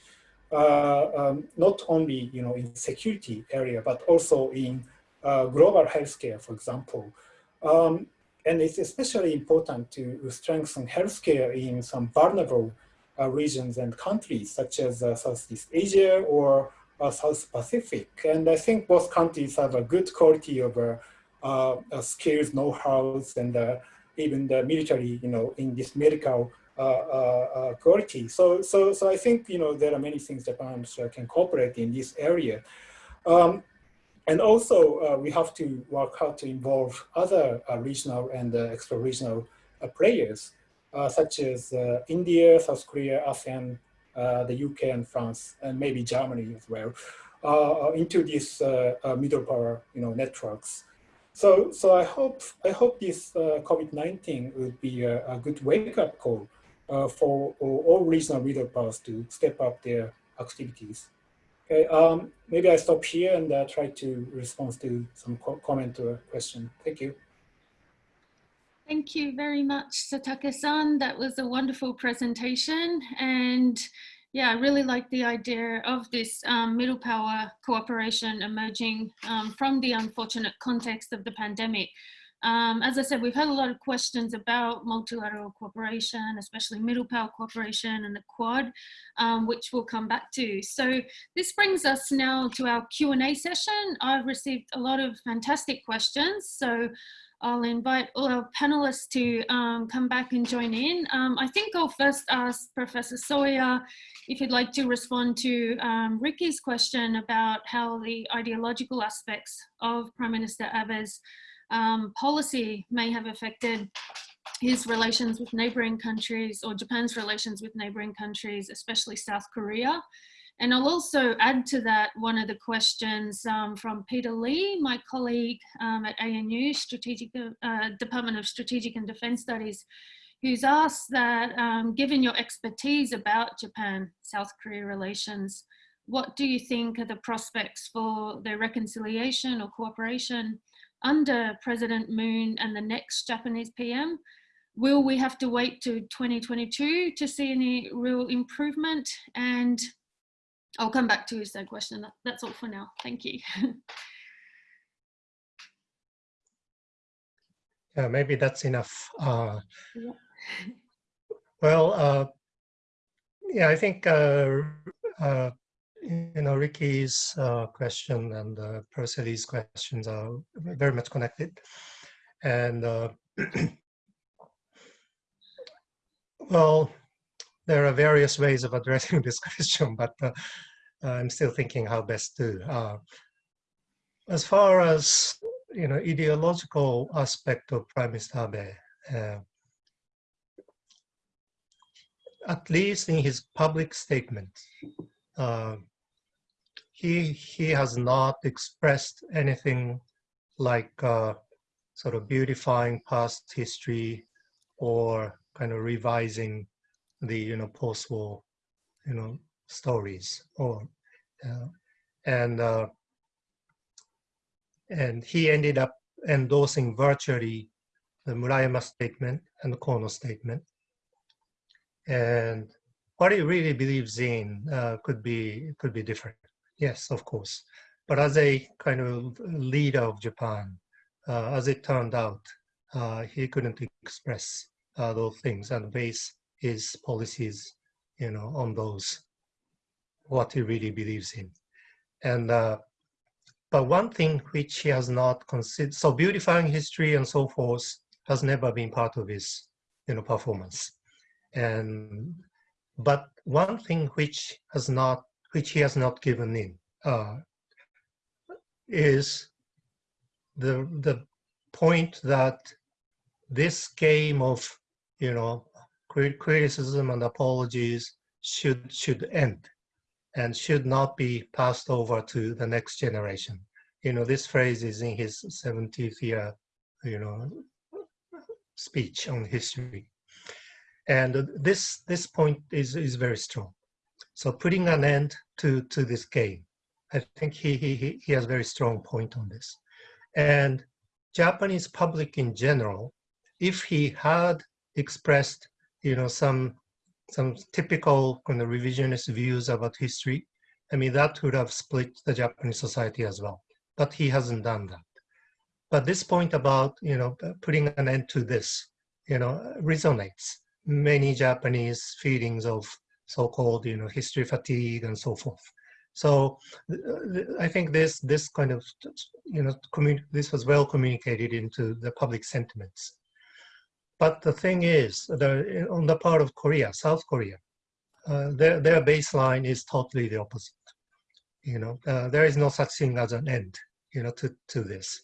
um, not only, you know, in security area, but also in global healthcare, for example. Um, and it's especially important to strengthen healthcare in some vulnerable uh, regions and countries, such as uh, Southeast Asia or uh, South Pacific. And I think both countries have a good quality of uh, uh, skills, know-how, and uh, even the military, you know, in this medical quality. So, so, so I think, you know, there are many things Japan can cooperate in this area. Um, and also, uh, we have to work hard to involve other uh, regional and uh, extra-regional uh, players, uh, such as uh, India, South Korea, ASEAN, the UK and France, and maybe Germany as well, into these middle power you know, networks. So, so I hope I hope this COVID-19 would be a, a good wake-up call for all regional middle powers to step up their activities. Okay, um, maybe I stop here and uh, try to respond to some co comment or question. Thank you. Thank you very much, Satake-san. That was a wonderful presentation. And yeah, I really like the idea of this um, middle power cooperation emerging um, from the unfortunate context of the pandemic. Um, as I said, we've had a lot of questions about multilateral cooperation, especially middle power cooperation and the Quad, um, which we'll come back to. So this brings us now to our Q&A session. I've received a lot of fantastic questions. So I'll invite all our panelists to um, come back and join in. Um, I think I'll first ask Professor Soeya if you'd like to respond to um, Rikki's question about how the ideological aspects of Prime Minister Abe's um, policy may have affected his relations with neighboring countries or Japan's relations with neighboring countries, especially South Korea. And I'll also add to that one of the questions um, from Peter Lee, my colleague um, at ANU, Strategic uh, Department of Strategic and Defense Studies, who's asked that um, given your expertise about Japan-South Korea relations, what do you think are the prospects for their reconciliation or cooperation under President Moon and the next Japanese PM? Will we have to wait to 2022 to see any real improvement? And I'll come back to his third question. That's all for now. Thank you. yeah, maybe that's enough. Uh, yeah. Well, uh, yeah, I think uh, uh you know, Rikki's uh, question and uh, Percival's questions are very much connected. And uh, well, there are various ways of addressing this question, but uh, I'm still thinking how best to. Uh, as far as you know, ideological aspect of Prime Minister Abe, uh, at least in his public statement, uh, he he has not expressed anything like uh, sort of beautifying past history or kind of revising the you know post-war you know stories or uh, and uh, and he ended up endorsing virtually the Murayama statement and the Kono statement. And what he really believes in uh, could be could be different. Yes, of course. But as a kind of leader of Japan, uh, as it turned out, uh, he couldn't express uh, those things and base his policies, you know, on those what he really believes in. And uh, but one thing which he has not considered, so beautifying history and so forth has never been part of his, you know, performance. And but one thing which has not, which he has not given in, uh, is the the point that this game of, you know, criticism and apologies should should end and should not be passed over to the next generation. You know, this phrase is in his 70th year, you know, speech on history. And this this point is, is very strong. So putting an end to, to this game, I think he, he, he has a very strong point on this. And Japanese public in general, if he had expressed, you know, some some typical kind of revisionist views about history, I mean, that would have split the Japanese society as well. But he hasn't done that. But this point about, you know, putting an end to this, you know, resonates many Japanese feelings of so-called, you know, history fatigue and so forth. So I think this this kind of, you know, this was well communicated into the public sentiments. But the thing is, the, on the part of Korea, South Korea, uh, their, their baseline is totally the opposite. You know, uh, there is no such thing as an end, you know, to, to this.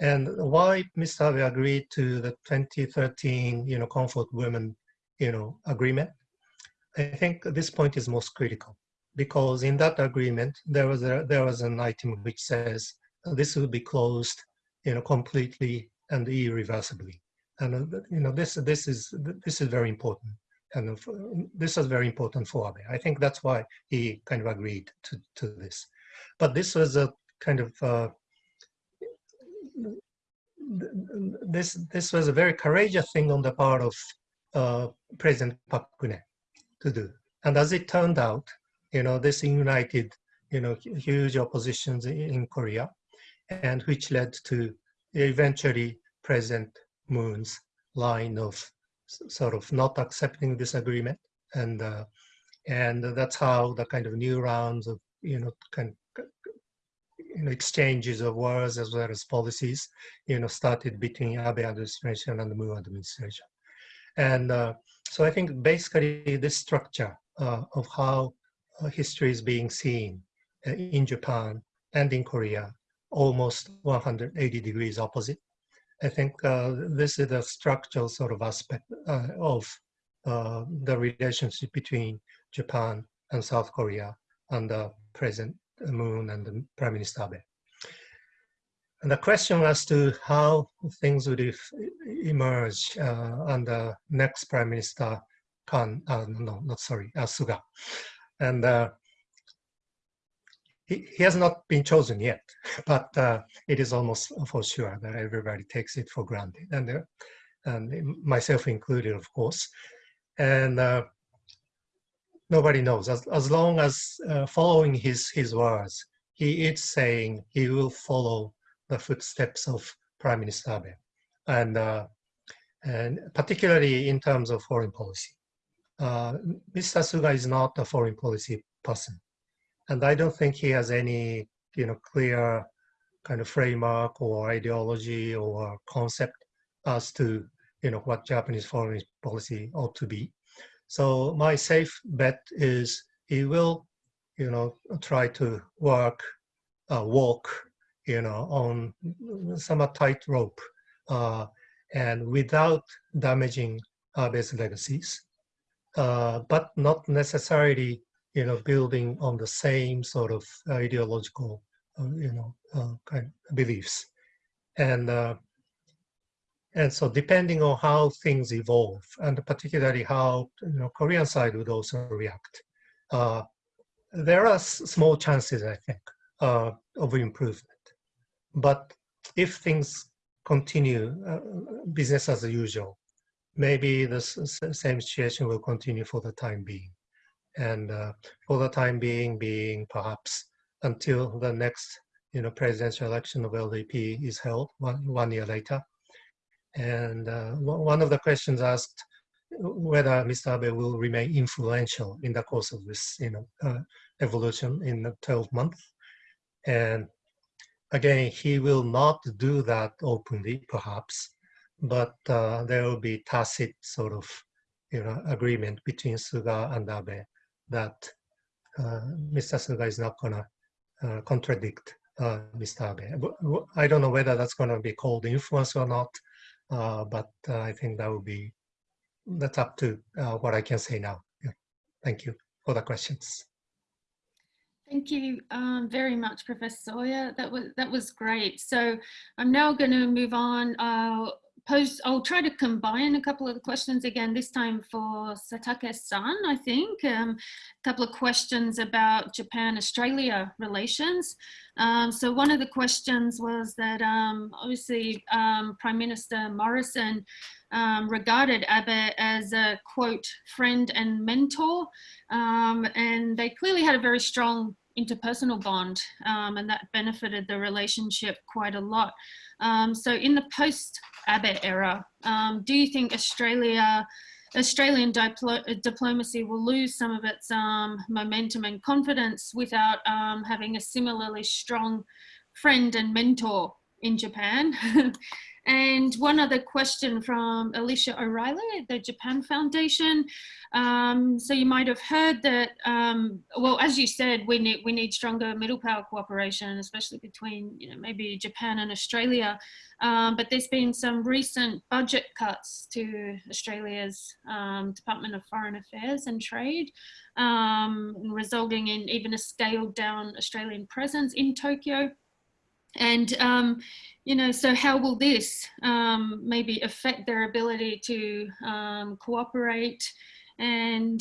And why Mr. Abe agreed to the 2013, you know, comfort women, you know, agreement, I think this point is most critical because in that agreement, there was a, there was an item which says this will be closed, you know, completely and irreversibly and you know this this is this is very important and this is very important for Abe. I think that's why he kind of agreed to, to this. But this was a kind of uh, this this was a very courageous thing on the part of uh, President Park Geun-hye to do. And as it turned out, you know, this united you know huge oppositions in Korea, and which led to eventually President Moon's line of sort of not accepting this agreement, and uh, and that's how the kind of new rounds of you know kind of, you know exchanges of words as well as policies you know started between Abe administration and the Moon administration, and uh, so I think basically this structure uh, of how uh, history is being seen uh, in Japan and in Korea almost 180 degrees opposite I think uh, this is a structural sort of aspect uh, of uh, the relationship between Japan and South Korea and under President Moon and the Prime Minister Abe. And the question as to how things would emerge uh, under next Prime Minister Kan, uh, no, not sorry, uh, Suga. And uh, he, he has not been chosen yet, but uh, it is almost for sure that everybody takes it for granted, and, uh, and myself included, of course. And uh, nobody knows. As, as long as following his, his words, he is saying he will follow the footsteps of Prime Minister Abe, and, uh, and particularly in terms of foreign policy. Uh, Mr. Suga is not a foreign policy person and I don't think he has any, you know, clear kind of framework or ideology or concept as to, you know, what Japanese foreign policy ought to be. So my safe bet is he will, you know, try to work, uh, walk, you know, on some tightrope uh, and without damaging Abe's legacies, uh, but not necessarily you know, building on the same sort of ideological, uh, you know, uh, kind of beliefs. And uh, and so depending on how things evolve, and particularly how you know, Korean side would also react, uh, there are small chances, I think, uh, of improvement. But if things continue uh, business as usual, maybe the same situation will continue for the time being. And uh, for the time being, being perhaps until the next you know, presidential election of LDP is held one, one year later. And uh, one of the questions asked whether Mr. Abe will remain influential in the course of this you know, uh, evolution in the 12 months. And again, he will not do that openly, perhaps, but uh, there will be tacit sort of you know, agreement between Suga and Abe that uh, Mr. Suga is not going to uh, contradict uh, Mr. Abe. I don't know whether that's going to be called influence or not, uh, but I think that would be, that's up to what I can say now. Yeah. Thank you for the questions. Thank you um, very much, Professor Soeya. That was that was great. So I'm now going to move on. Uh, pose, I'll try to combine a couple of the questions again, this time for Satake-san, I think. Um, a couple of questions about Japan-Australia relations. Um, so one of the questions was that um, obviously um, Prime Minister Morrison um, regarded Abe as a quote, friend and mentor. Um, and they clearly had a very strong interpersonal bond and that benefited the relationship quite a lot. so in the post Abe era. Um, do you think Australia, Australian diplo diplomacy will lose some of its um, momentum and confidence without um, having a similarly strong friend and mentor in Japan? And one other question from Alicia O'Reilly at the Japan Foundation. Um, so you might have heard that, um, well, as you said, we need, we need stronger middle power cooperation, especially between, you know, maybe Japan and Australia. Um, but there's been some recent budget cuts to Australia's um, Department of Foreign Affairs and Trade, um, resulting in even a scaled down Australian presence in Tokyo. And, um, you know, so how will this um, maybe affect their ability to um, cooperate? And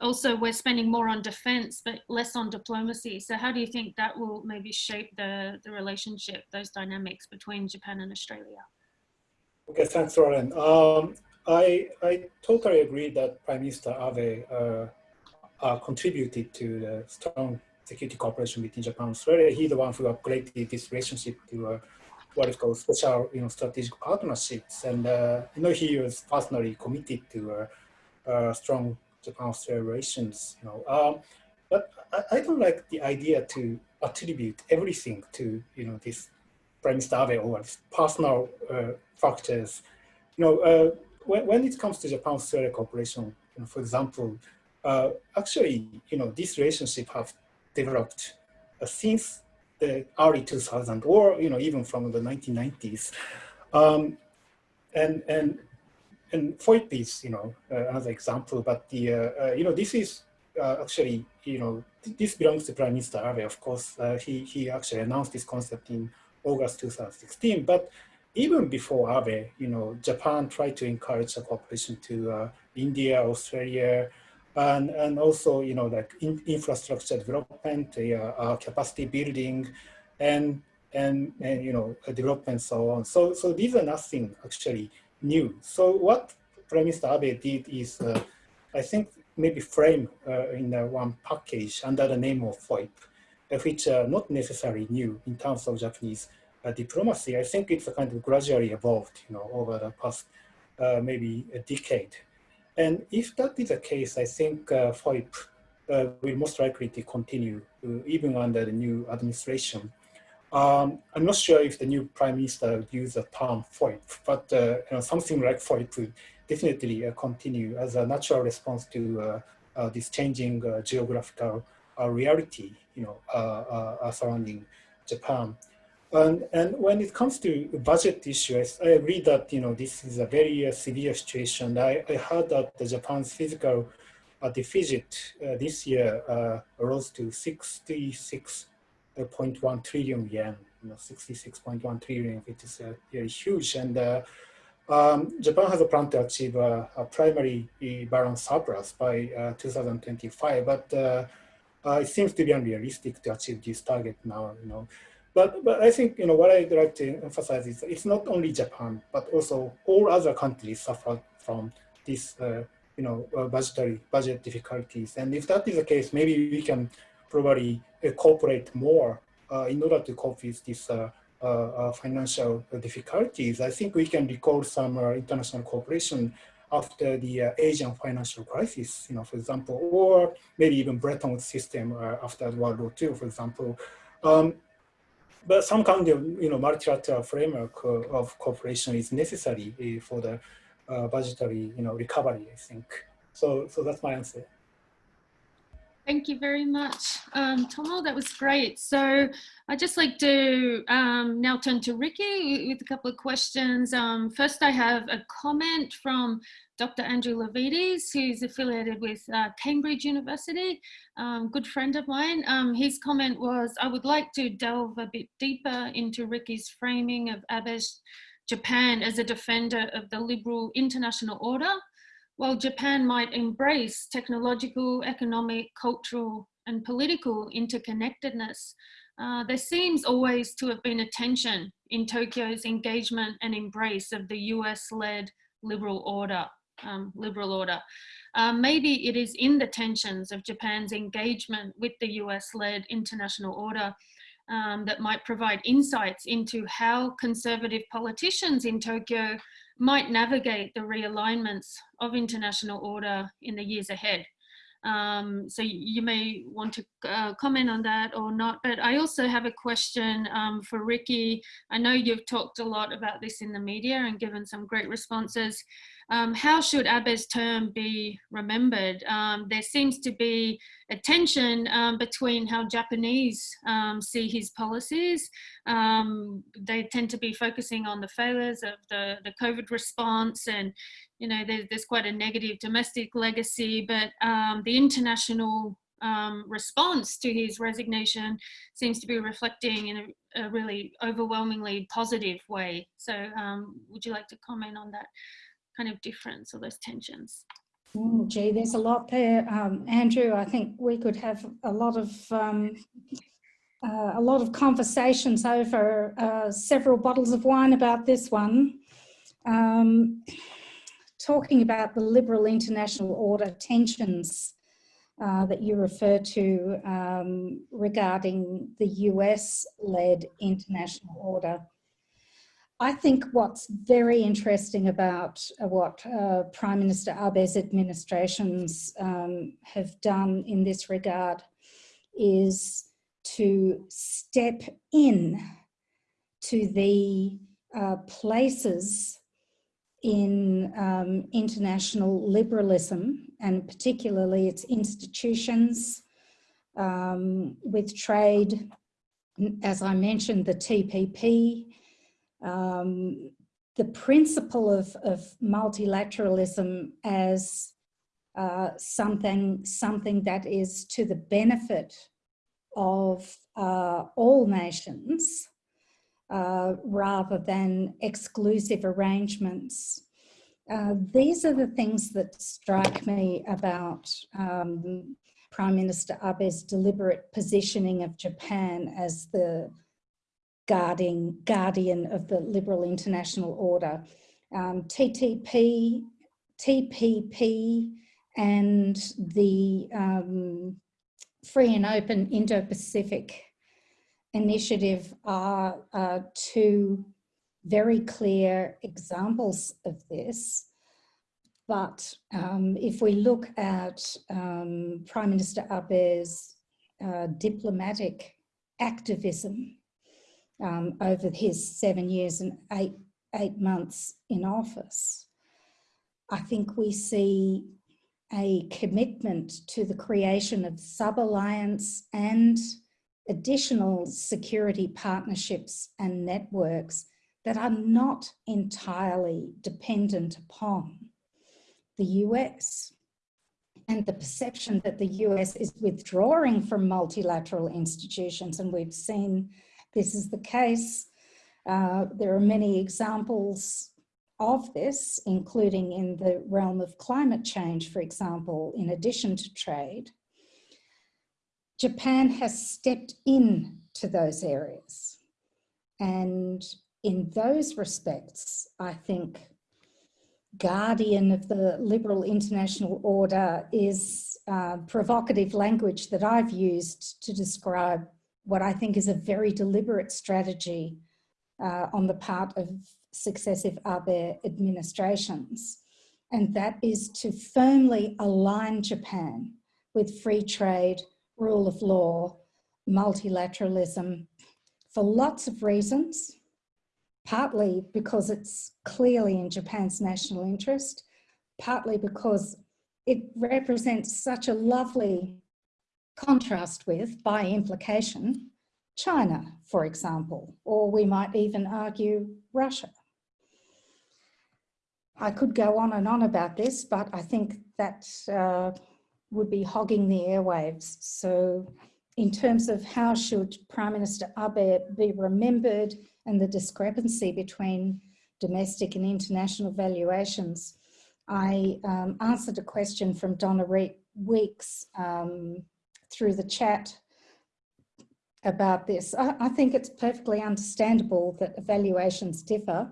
also we're spending more on defense, but less on diplomacy. So how do you think that will maybe shape the, the relationship, those dynamics between Japan and Australia? Okay, thanks, Lauren. Um, I, I totally agree that Prime Minister Abe uh, uh, contributed to the strong security cooperation between Japan and Australia. He's the one who upgraded this relationship to uh, what is called special, you know, strategic partnerships. And uh, you know, he was personally committed to uh, uh strong Japan-Australia relations. You know, um, but I, I, don't like the idea to attribute everything to you know this Prime Minister Abe or personal uh, factors. You know, uh, when when it comes to Japan-Australia cooperation, you know, for example. actually, you know, this relationship have developed uh, since the early 2000s or you know even from the 1990s um, and and and FOIP is you know uh, another example but the uh, uh you know this is uh, actually you know this belongs to Prime Minister Abe of course. Uh, he he actually announced this concept in August 2016 but even before Abe you know Japan tried to encourage a cooperation to India Australia and and also you know like in, infrastructure development, uh, uh, capacity building, and and and you know development so on. So so these are nothing actually new. So what Prime Minister Abe did is, uh, I think maybe frame uh, in one package under the name of FOIP, uh, which are not necessarily new in terms of Japanese uh, diplomacy. I think it's a kind of gradually evolved, you know, over the past maybe a decade. And if that is the case, I think uh, FOIP uh, will most likely to continue uh, even under the new administration. Um, I'm not sure if the new prime minister would use the term FOIP, but uh, you know, something like FOIP would definitely uh, continue as a natural response to uh, this changing geographical reality, you know, surrounding Japan. And, and when it comes to budget issues, I agree that you know this is a very uh, severe situation. I, I heard that the Japan's fiscal uh, deficit uh, this year uh, rose to 66.1 trillion yen. You know, 66.1 trillion, which is uh, very huge. And uh, um, Japan has a plan to achieve a, a primary balance surplus by uh, 2025, but it seems to be unrealistic to achieve this target now. You know, but but I think you know what I'd like to emphasize is it's not only Japan, but also all other countries suffer from this uh, you know uh, budgetary budget difficulties. And if that is the case, maybe we can probably cooperate more in order to cope with this uh, uh, financial difficulties, I think we can recall some uh, international cooperation after the Asian financial crisis, you know, for example, or maybe even Bretton Woods system after World War II, for example. Um, but some kind of you know multilateral framework uh, of cooperation is necessary uh, for the uh, budgetary you know recovery. I think so. So that's my answer. Thank you very much, um, Tomo. That was great. So I'd just like to um, now turn to Rikki with a couple of questions. Um, first, I have a comment from Dr. Andrew Levidis, who's affiliated with uh, Cambridge University, um, good friend of mine. Um, his comment was, I would like to delve a bit deeper into Rikki's framing of Abe's Japan as a defender of the liberal international order while Japan might embrace technological, economic, cultural, and political interconnectedness, uh, there seems always to have been a tension in Tokyo's engagement and embrace of the US-led liberal order. Um, liberal order. Uh, maybe it is in the tensions of Japan's engagement with the US-led international order um, that might provide insights into how conservative politicians in Tokyo might navigate the realignments of international order in the years ahead. Um, so you may want to uh, comment on that or not, but I also have a question um, for Rikki. I know you've talked a lot about this in the media and given some great responses. Um, how should Abe's term be remembered? Um, there seems to be a tension um, between how Japanese um, see his policies. Um, they tend to be focusing on the failures of the, the COVID response and, you know, there's, there's quite a negative domestic legacy, but um, the international response to his resignation seems to be reflecting in a, a really overwhelmingly positive way. So would you like to comment on that? Kind of difference or those tensions? Mm, gee, there's a lot there, um, Andrew. I think we could have a lot of um, uh, a lot of conversations over uh, several bottles of wine about this one. Um, talking about the liberal international order tensions uh, that you refer to um, regarding the US-led international order. I think what's very interesting about uh, what uh, Prime Minister Abe's administrations um, have done in this regard is to step in to the uh, places in um, international liberalism and particularly its institutions um, with trade, as I mentioned, the TPP, um, the principle of, of multilateralism as uh, something, something that is to the benefit of uh, all nations uh, rather than exclusive arrangements. Uh, these are the things that strike me about um, Prime Minister Abe's deliberate positioning of Japan as the guarding, guardian of the liberal international order. Um, TTP, TPP and the um, Free and Open Indo-Pacific initiative are uh, two very clear examples of this. But um, if we look at um, Prime Minister Abe's uh, diplomatic activism um, over his seven years and eight, eight months in office, I think we see a commitment to the creation of sub-alliance and additional security partnerships and networks that are not entirely dependent upon the US and the perception that the US is withdrawing from multilateral institutions. And we've seen this is the case. Uh, there are many examples of this, including in the realm of climate change, for example, in addition to trade, Japan has stepped in to those areas. And in those respects, I think guardian of the liberal international order is uh, provocative language that I've used to describe what I think is a very deliberate strategy uh, on the part of successive Abe administrations. And that is to firmly align Japan with free trade, rule of law, multilateralism, for lots of reasons, partly because it's clearly in Japan's national interest, partly because it represents such a lovely contrast with, by implication, China, for example, or we might even argue Russia. I could go on and on about this, but I think that uh, would be hogging the airwaves. So in terms of how should Prime Minister Abe be remembered and the discrepancy between domestic and international valuations, I um, answered a question from Donna Weeks um, through the chat about this. I, I, think it's perfectly understandable that evaluations differ.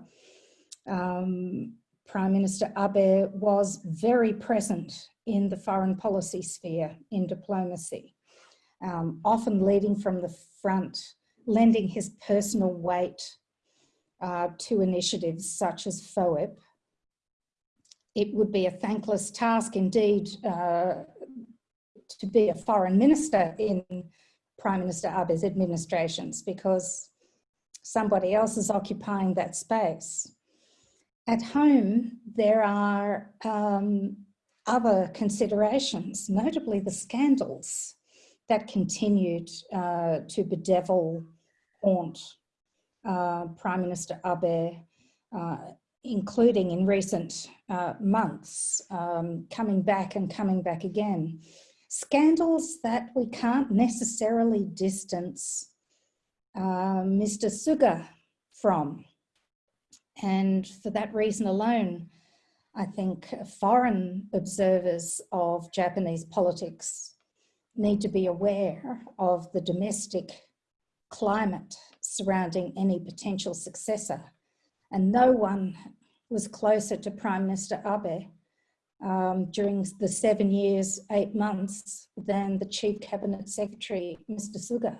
Um, Prime Minister Abe was very present in the foreign policy sphere in diplomacy, um, often leading from the front, lending his personal weight uh, to initiatives such as FOIP. It would be a thankless task indeed uh, to be a foreign minister in Prime Minister Abe's administrations because somebody else is occupying that space. At home, there are um, other considerations, notably the scandals that continued uh, to bedevil, haunt uh, Prime Minister Abe, uh, including in recent uh, months, um, coming back and coming back again. Scandals that we can't necessarily distance uh, Mr. Suga from. And for that reason alone, I think foreign observers of Japanese politics need to be aware of the domestic climate surrounding any potential successor. And no one was closer to Prime Minister Abe um, during the seven years, eight months than the Chief Cabinet Secretary, Mr. Suga.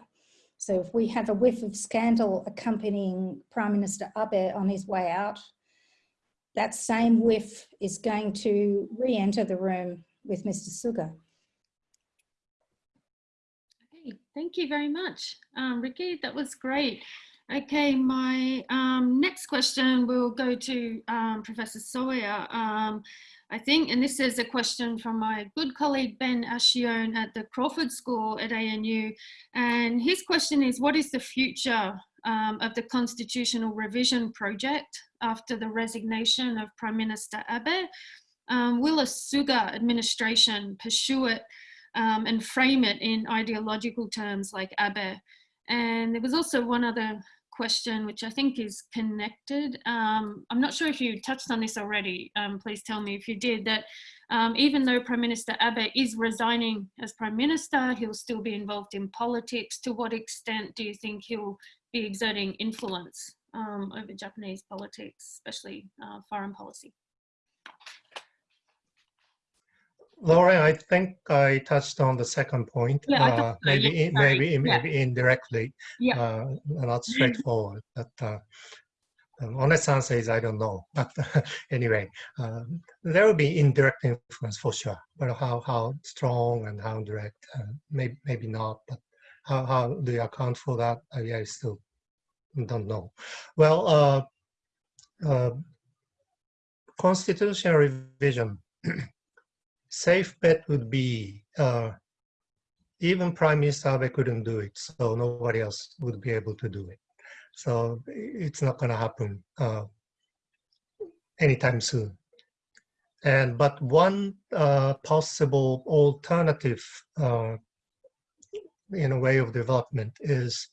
So if we have a whiff of scandal accompanying Prime Minister Abe on his way out, that same whiff is going to re-enter the room with Mr. Suga. Okay, thank you very much, um, Rikki. That was great. Okay, my um, next question will go to um, Professor Soeya. I think, and this is a question from my good colleague Ben Ascione at the Crawford School at ANU. And his question is, what is the future um, of the constitutional revision project after the resignation of Prime Minister Abe. Um, will a Suga administration pursue it um, and frame it in ideological terms like Abe? And there was also one other question, which I think is connected. Um, I'm not sure if you touched on this already. Um, please tell me if you did, that um, even though Prime Minister Abe is resigning as Prime Minister, he'll still be involved in politics. To what extent do you think he'll be exerting influence um, over Japanese politics, especially uh, foreign policy. Lauren, I think I touched on the second point. Yeah, uh, maybe, yeah, in, maybe, yeah. maybe indirectly, Yeah. uh, not straightforward. But uh, um, honest answer is I don't know. But anyway, uh, there will be indirect influence for sure. But how how strong and how direct, uh, maybe maybe not. But how how do you account for that? I, I still don't know. Well, uh, uh, constitutional revision, safe bet would be uh, even Prime Minister Abe couldn't do it, so nobody else would be able to do it. So it's not going to happen uh, anytime soon. And but one uh, possible alternative uh, in a way of development is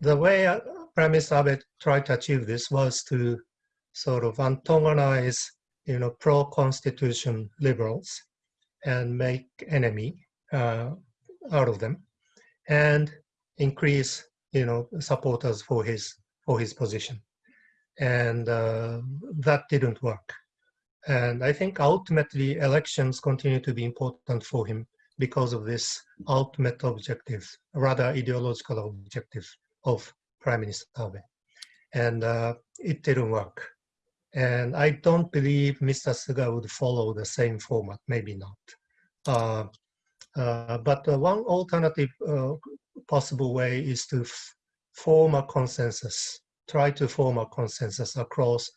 the way uh, Prime Minister Abe tried to achieve this was to sort of antagonize, you know, pro-constitution liberals and make enemy uh, out of them, and increase, you know, supporters for his for his position, and uh, that didn't work. And I think ultimately elections continue to be important for him because of this ultimate objective, rather ideological objective of Prime Minister Abe. And uh, it didn't work. And I don't believe Mr. Suga would follow the same format, maybe not. Uh, uh, but one alternative uh, possible way is to form a consensus, try to form a consensus across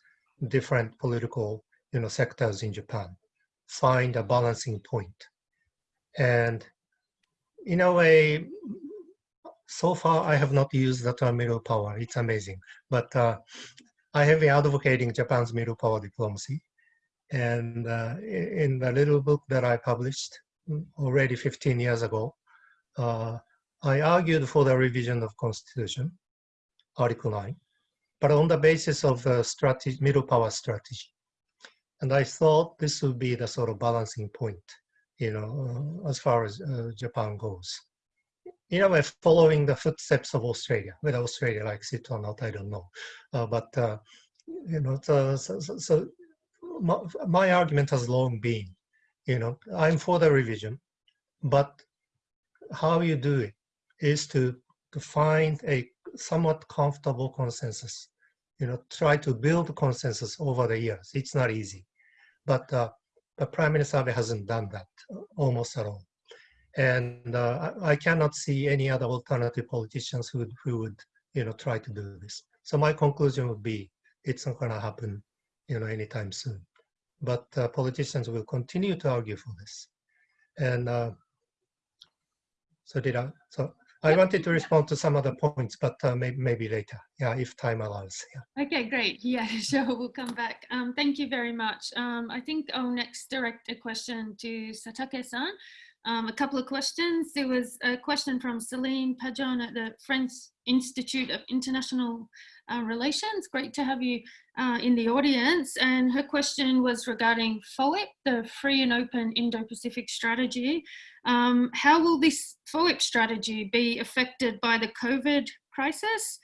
different political you know, sectors in Japan, find a balancing point. And in a way, so far I have not used the term middle power. It's amazing. But uh, I have been advocating Japan's middle power diplomacy. And uh, in the little book that I published already 15 years ago, uh, I argued for the revision of constitution, Article 9, but on the basis of the strategy, middle power strategy. And I thought this would be the sort of balancing point, you know, uh, as far as uh, Japan goes. In a way, following the footsteps of Australia, whether Australia likes it or not, I don't know. Uh, but, uh, you know, so, so, so my, my argument has long been, you know, I'm for the revision, but how you do it is to, to find a somewhat comfortable consensus you know, try to build consensus over the years. It's not easy, but uh, Prime Minister Abe hasn't done that uh, almost at all. And uh, I cannot see any other alternative politicians who would, who would, you know, try to do this. So my conclusion would be, it's not going to happen, you know, anytime soon. But uh, politicians will continue to argue for this. And uh, so did I, so I wanted to respond to some other points, but uh, maybe, maybe later, yeah, if time allows. Yeah. Okay, great. Yeah, sure, we'll come back. Um, thank you very much. Um, I think I'll next direct a question to Satake-san. Um, a couple of questions. There was a question from Celine Pajon at the French Institute of International uh, Relations. Great to have you uh, in the audience. And her question was regarding FOIP, the Free and Open Indo-Pacific Strategy. Um, how will this FOIP strategy be affected by the COVID crisis?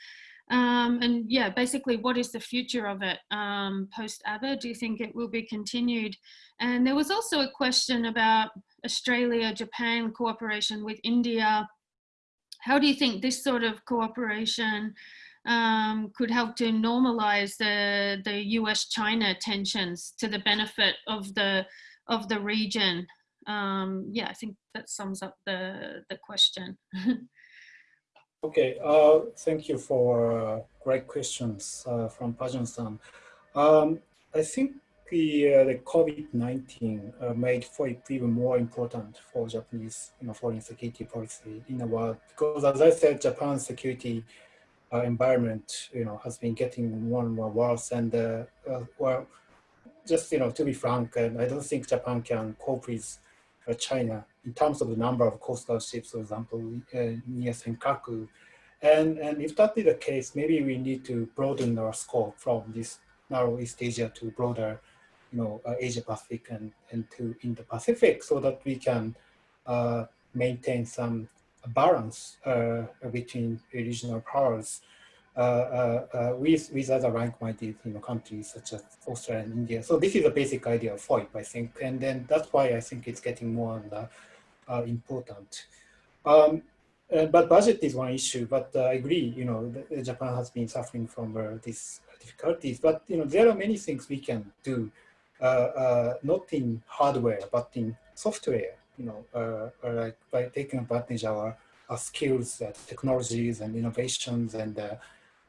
Um, and yeah, basically, what is the future of it um, post Abe? Do you think it will be continued? And there was also a question about Australia Japan cooperation with India. How do you think this sort of cooperation um, could help to normalize the, the US China tensions to the benefit of the, of the region? Um, yeah, I think that sums up the, the question. okay, uh, thank you for uh, great questions uh, from Pajon-san. Um, I think the, uh, the COVID-19 uh, made FOIP even more important for Japanese you know, foreign security policy in the world because as I said, Japan's security uh, environment, you know, has been getting more and more worse. And well, just you know, to be frank, I don't think Japan can cope with China in terms of the number of coastal ships, for example, uh, near Senkaku. And and if that is the case, maybe we need to broaden our scope from this narrow East Asia to broader, you know, uh, Asia Pacific and and to Indo-Pacific, so that we can maintain some balance uh, between regional powers uh, uh, with, with other rank-minded you know, countries such as Australia and India. So this is a basic idea of FOIP, I think, and then that's why I think it's getting more and, important. Um, uh, but budget is one issue, but uh, I agree, you know, Japan has been suffering from uh, these difficulties, but, you know, there are many things we can do, not in hardware, but in software you know, uh, like by taking advantage of our, our skills, uh, technologies and innovations and, uh,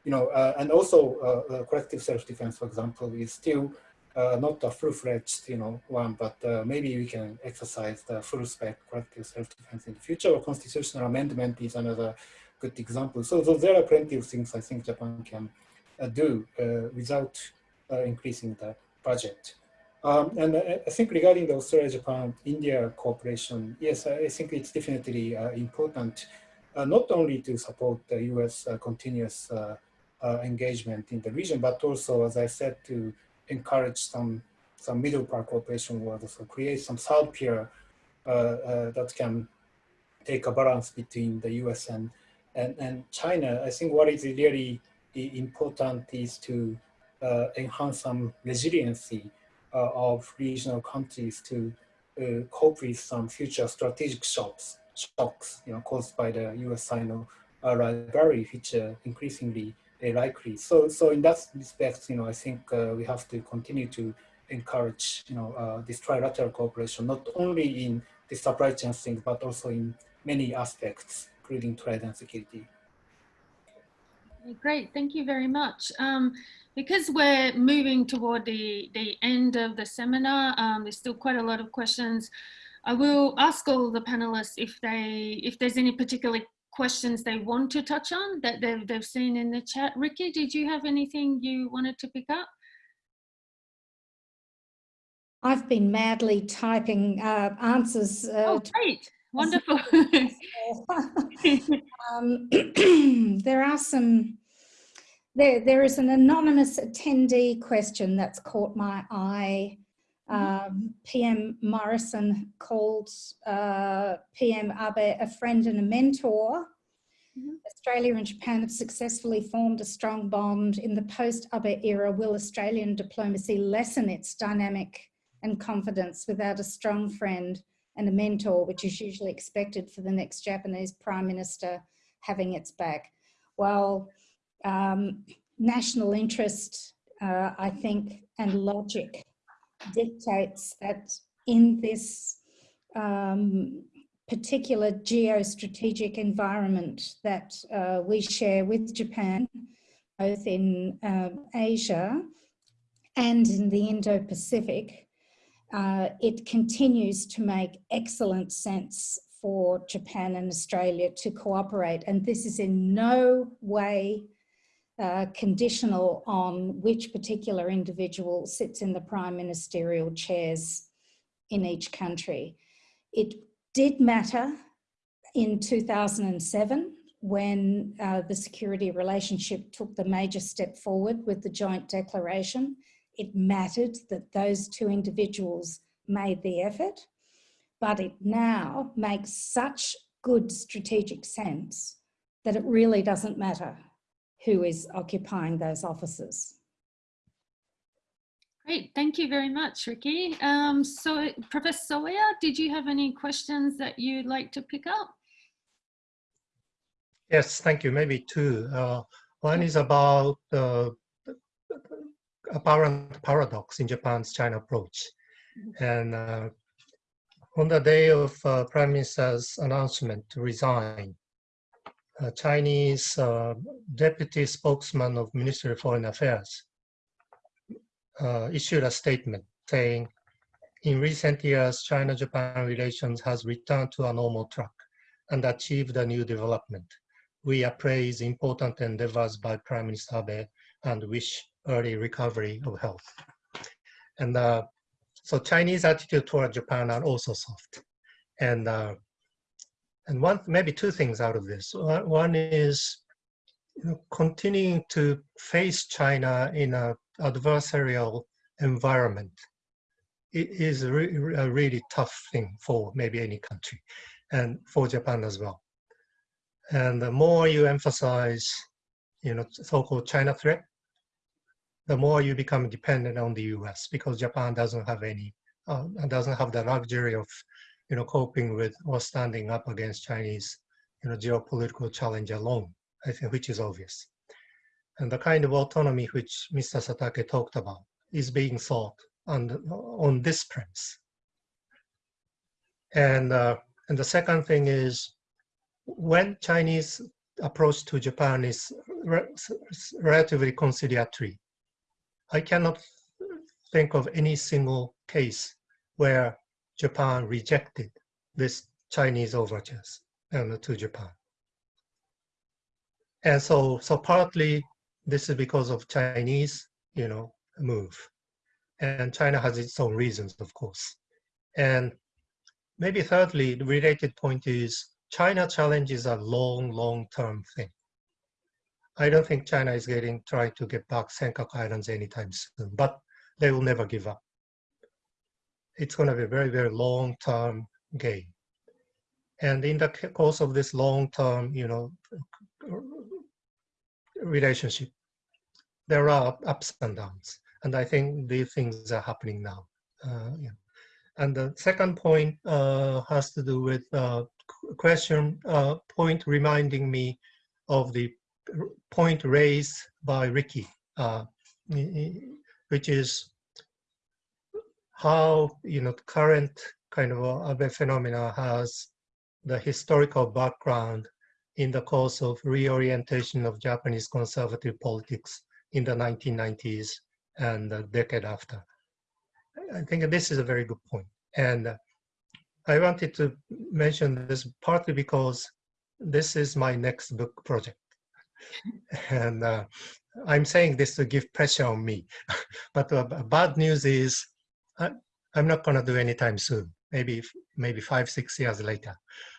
you know, uh, and also uh, collective self-defense, for example, is still not a full-fledged, you know, one, but maybe we can exercise the full-spec collective self-defense in the future or constitutional amendment is another good example. So, so there are plenty of things I think Japan can do without increasing the budget. Um, and I, I, think regarding the Australia-Japan-India cooperation, yes, I think it's definitely uh, important, uh, not only to support the U.S. Uh, continuous uh, uh, engagement in the region, but also, as I said, to encourage some some middle pair cooperation world, so create some third peer uh, uh, that can take a balance between the US and, and, and China. I think what is really important is to uh, enhance some resiliency uh, of regional countries to uh, cope with some future strategic shocks, shocks you know, caused by the US-Sino rivalry, which increasingly likely. So, so in that respect, you know, I think we have to continue to encourage, you know, uh, this trilateral cooperation, not only in the supply chain thing, but also in many aspects, including trade and security. Great, thank you very much. Um, because we're moving toward the, the end of the seminar, um, there's still quite a lot of questions. I will ask all the panelists if they if there's any particular questions they want to touch on that they've, they've seen in the chat. Rikki, did you have anything you wanted to pick up? I've been madly typing uh, answers. Uh, oh, great. Wonderful. um, there are some, there, there is an anonymous attendee question that's caught my eye. Mm-hmm. Um, PM Morrison called uh, PM Abe a friend and a mentor. Mm -hmm. Australia and Japan have successfully formed a strong bond. In the post-Abe era, will Australian diplomacy lessen its dynamic and confidence without a strong friend and a mentor, which is usually expected for the next Japanese prime minister having its back. Well, um, national interest, uh, I think, and logic dictates that in this um, particular geostrategic environment that uh, we share with Japan, both in um, Asia and in the Indo-Pacific, uh, it continues to make excellent sense for Japan and Australia to cooperate. And this is in no way uh, conditional on which particular individual sits in the prime ministerial chairs in each country. It did matter in 2007 when uh, the security relationship took the major step forward with the joint declaration it mattered that those two individuals made the effort, but it now makes such good strategic sense that it really doesn't matter who is occupying those offices. Great, thank you very much, Rikki. Um, so, Professor Soeya, did you have any questions that you'd like to pick up? Yes, thank you. Maybe two. Uh, one is about uh, apparent paradox in Japan's China approach. Mm-hmm. And uh, on the day of uh, Prime Minister's announcement to resign, Chinese uh, deputy spokesman of Ministry of Foreign Affairs uh, issued a statement saying, in recent years, China-Japan relations has returned to a normal track and achieved a new development. We appraise important endeavors by Prime Minister Abe and wish early recovery of health. And uh, so Chinese attitude toward Japan are also soft. And uh, and one maybe two things out of this. One is you know, continuing to face China in an adversarial environment. It is a, re a really tough thing for maybe any country, and for Japan as well. And the more you emphasize, you know, so-called China threat, the more you become dependent on the U.S. because Japan doesn't have any, uh, doesn't have the luxury of, you know, coping with or standing up against Chinese, you know, geopolitical challenge alone. I think which is obvious, and the kind of autonomy which Mr. Satake talked about is being sought on the, on this premise. And uh, and the second thing is when Chinese approach to Japan is re relatively conciliatory, I cannot think of any single case where Japan rejected this Chinese overtures and to Japan. And so, so partly this is because of Chinese, you know, move. And China has its own reasons, of course. And maybe thirdly, the related point is China challenge is a long, long-term thing. I don't think China is getting trying to get back Senkaku Islands anytime soon, but they will never give up. It's going to be a very, very long-term game. And in the course of this long-term, you know, relationship, there are ups and downs. And I think these things are happening now. Uh, yeah. And the second point uh, has to do with uh, question uh, point reminding me of the point raised by Rikki, uh, which is how you know current kind of Abe phenomena has the historical background in the course of reorientation of Japanese conservative politics in the 1990s and the decade after. I think this is a very good point. And I wanted to mention this partly because this is my next book project. and uh, I'm saying this to give pressure on me. but uh, bad news is I, am not going to do anytime soon, maybe maybe five, six years later.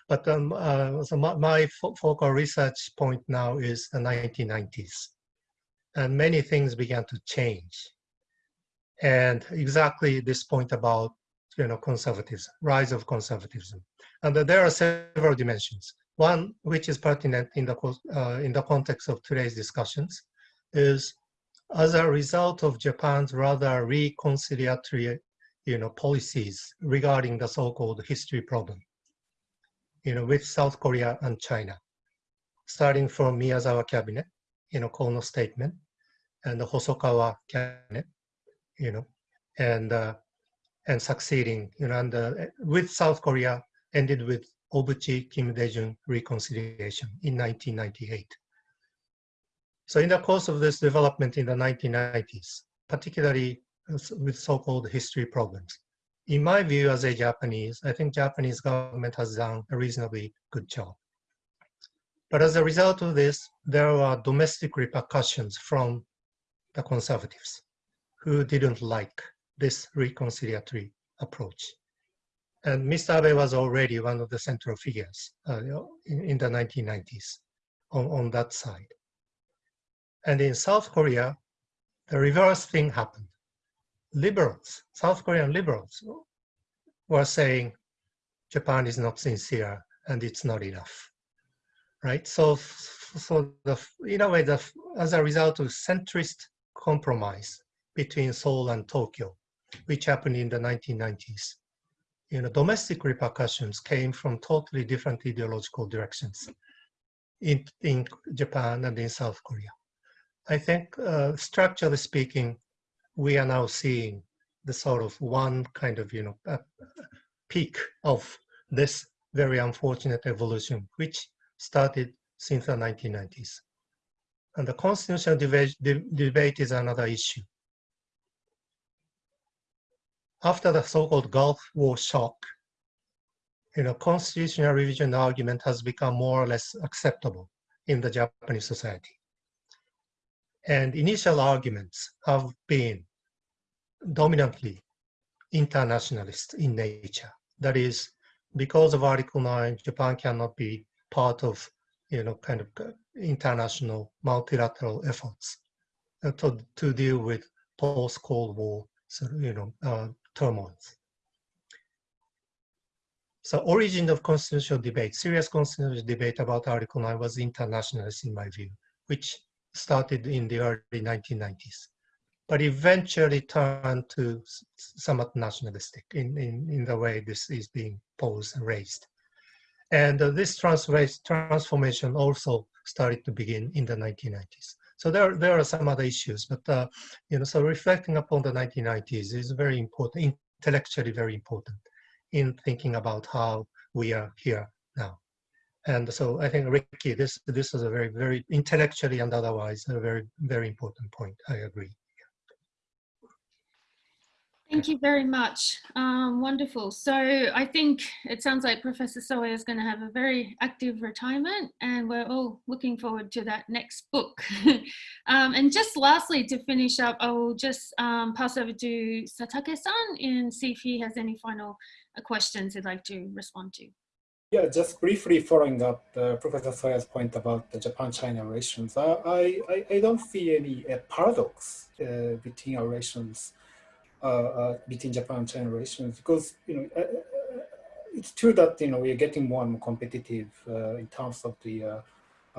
But um, uh, so my, my focal research point now is the 1990s. And many things began to change. And exactly this point about you know, conservatism, rise of conservatism. And there are several dimensions. One, which is pertinent in the, uh, in the context of today's discussions, is as a result of Japan's rather reconciliatory you know, policies regarding the so-called history problem, you know, with South Korea and China, starting from Miyazawa cabinet, you know, Kono statement, and the Hosokawa cabinet, you know, and uh, and succeeding, you know, and uh, with South Korea ended with Obuchi Kim Dae-jung reconciliation in 1998. So in the course of this development in the 1990s, particularly with so-called history problems, in my view as a Japanese, I think Japanese government has done a reasonably good job. But as a result of this, there were domestic repercussions from the conservatives who didn't like this reconciliatory approach. And Mr. Abe was already one of the central figures uh, in, in, the 1990s on, on that side. And in South Korea, the reverse thing happened. Liberals, South Korean liberals, were saying Japan is not sincere and it's not enough, right? So, so the, in a way, the, as a result of centrist compromise between Seoul and Tokyo, which happened in the 1990s. You know, domestic repercussions came from totally different ideological directions in, in Japan and in South Korea. I think, uh, structurally speaking, we are now seeing the sort of one kind of, you know, uh, peak of this very unfortunate evolution, which started since the 1990s. And the constitutional debate, debate is another issue after the so-called Gulf War shock, you know, constitutional revision argument has become more or less acceptable in the Japanese society. And initial arguments have been dominantly internationalist in nature. That is, because of Article 9, Japan cannot be part of, you know, kind of international multilateral efforts uh, to, to deal with post-Cold War, so, you know, uh, turmoils. So origin of constitutional debate, serious constitutional debate about Article 9 was internationalist in my view, which started in the early 1990s, but eventually turned to somewhat nationalistic in, in, in the way this is being posed and raised. And uh, this transformation also started to begin in the 1990s. So there, there are some other issues, but uh, you know, so reflecting upon the 1990s is very important, intellectually very important in thinking about how we are here now. And so I think Rikki, this this is a very, very intellectually and otherwise a very, very important point. I agree. Thank you very much. Um, wonderful. So I think it sounds like Professor Soeya is going to have a very active retirement and we're all looking forward to that next book. um, and just lastly, to finish up, I will just um, pass over to Satake-san and see if he has any final questions he'd like to respond to. Yeah, just briefly following up uh, Professor Soeya's point about the Japan-China relations, I, I, I don't see any uh, paradox uh, between our relations, uh, uh, between Japan and China relations, because, you know, uh, it's true that, you know, we are getting more and more competitive in terms of the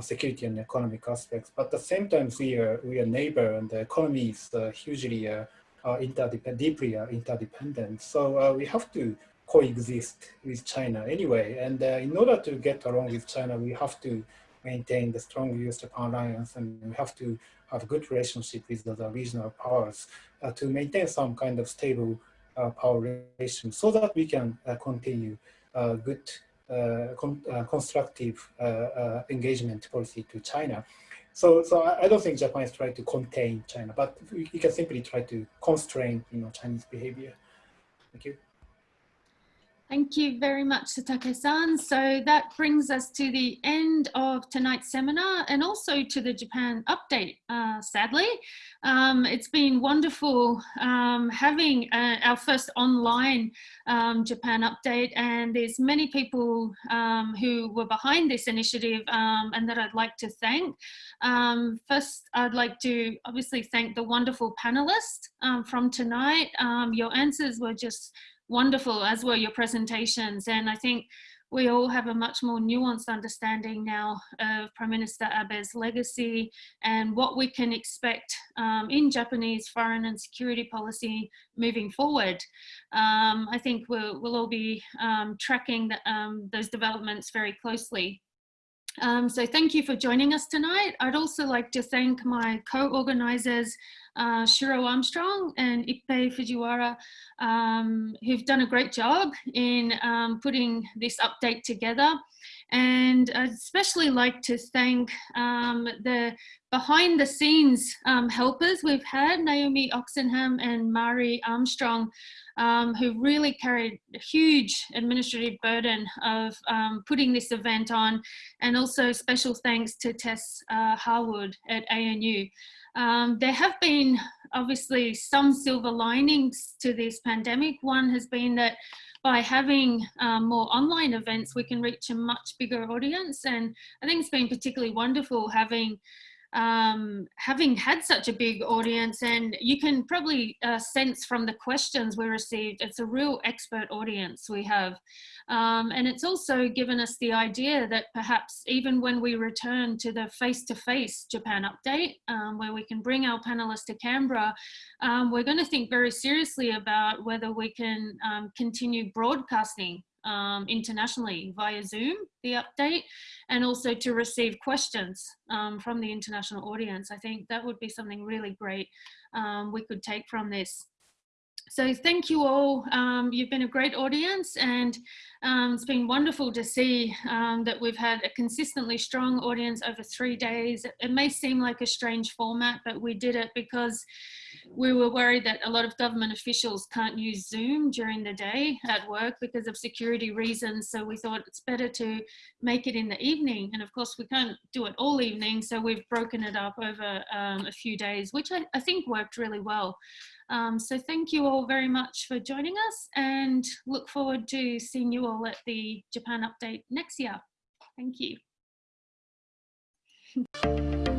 security and economic aspects, but at the same time, we are, we are neighbor and the economy is hugely interdependent, deeply interdependent. So we have to coexist with China anyway. And uh, in order to get along with China, we have to maintain the strong US-Japan alliance and we have to have a good relationship with the regional powers uh, to maintain some kind of stable uh, power relations so that we can uh, continue uh, good uh, con constructive engagement policy to China. So, so I don't think Japan is trying to contain China, but we can simply try to constrain, you know, Chinese behavior. Thank you. Thank you very much, Satake-san. So that brings us to the end of tonight's seminar and also to the Japan update, uh, sadly. Um, it's been wonderful um, having uh, our first online um, Japan update and there's many people um, who were behind this initiative um, and that I'd like to thank. Um, first, I'd like to obviously thank the wonderful panelists from tonight. your answers were just wonderful, as were your presentations. And I think we all have a much more nuanced understanding now of Prime Minister Abe's legacy and what we can expect um, in Japanese foreign and security policy moving forward. Um, I think we'll, we'll all be um, tracking the, um, those developments very closely. Um, so thank you for joining us tonight. I'd also like to thank my co-organizers, uh, Shiro Armstrong and Ippei Fujiwara, um, who've done a great job in um, putting this update together. And I'd especially like to thank um, the behind the scenes um, helpers we've had, Naomi Oxenham and Mari Armstrong, um, who really carried a huge administrative burden of um, putting this event on. And also special thanks to Tess uh, Harwood at ANU. Um, there have been obviously some silver linings to this pandemic. One has been that by having um, more online events, we can reach a much bigger audience. And I think it's been particularly wonderful having um, having had such a big audience and you can probably uh, sense from the questions we received, it's a real expert audience we have. Um, and it's also given us the idea that perhaps even when we return to the face-to-face -face Japan update, um, where we can bring our panelists to Canberra, um, we're going to think very seriously about whether we can um, continue broadcasting um, internationally via Zoom, the update, and also to receive questions um, from the international audience. I think that would be something really great um, we could take from this. So thank you all. Um, you've been a great audience and um, it's been wonderful to see um, that we've had a consistently strong audience over three days. It may seem like a strange format, but we did it because we were worried that a lot of government officials can't use Zoom during the day at work because of security reasons. So we thought it's better to make it in the evening. And of course, we can't do it all evening. So we've broken it up over um, a few days, which I, I think worked really well. Um, so thank you all very much for joining us and look forward to seeing you all at the Japan update next year. Thank you.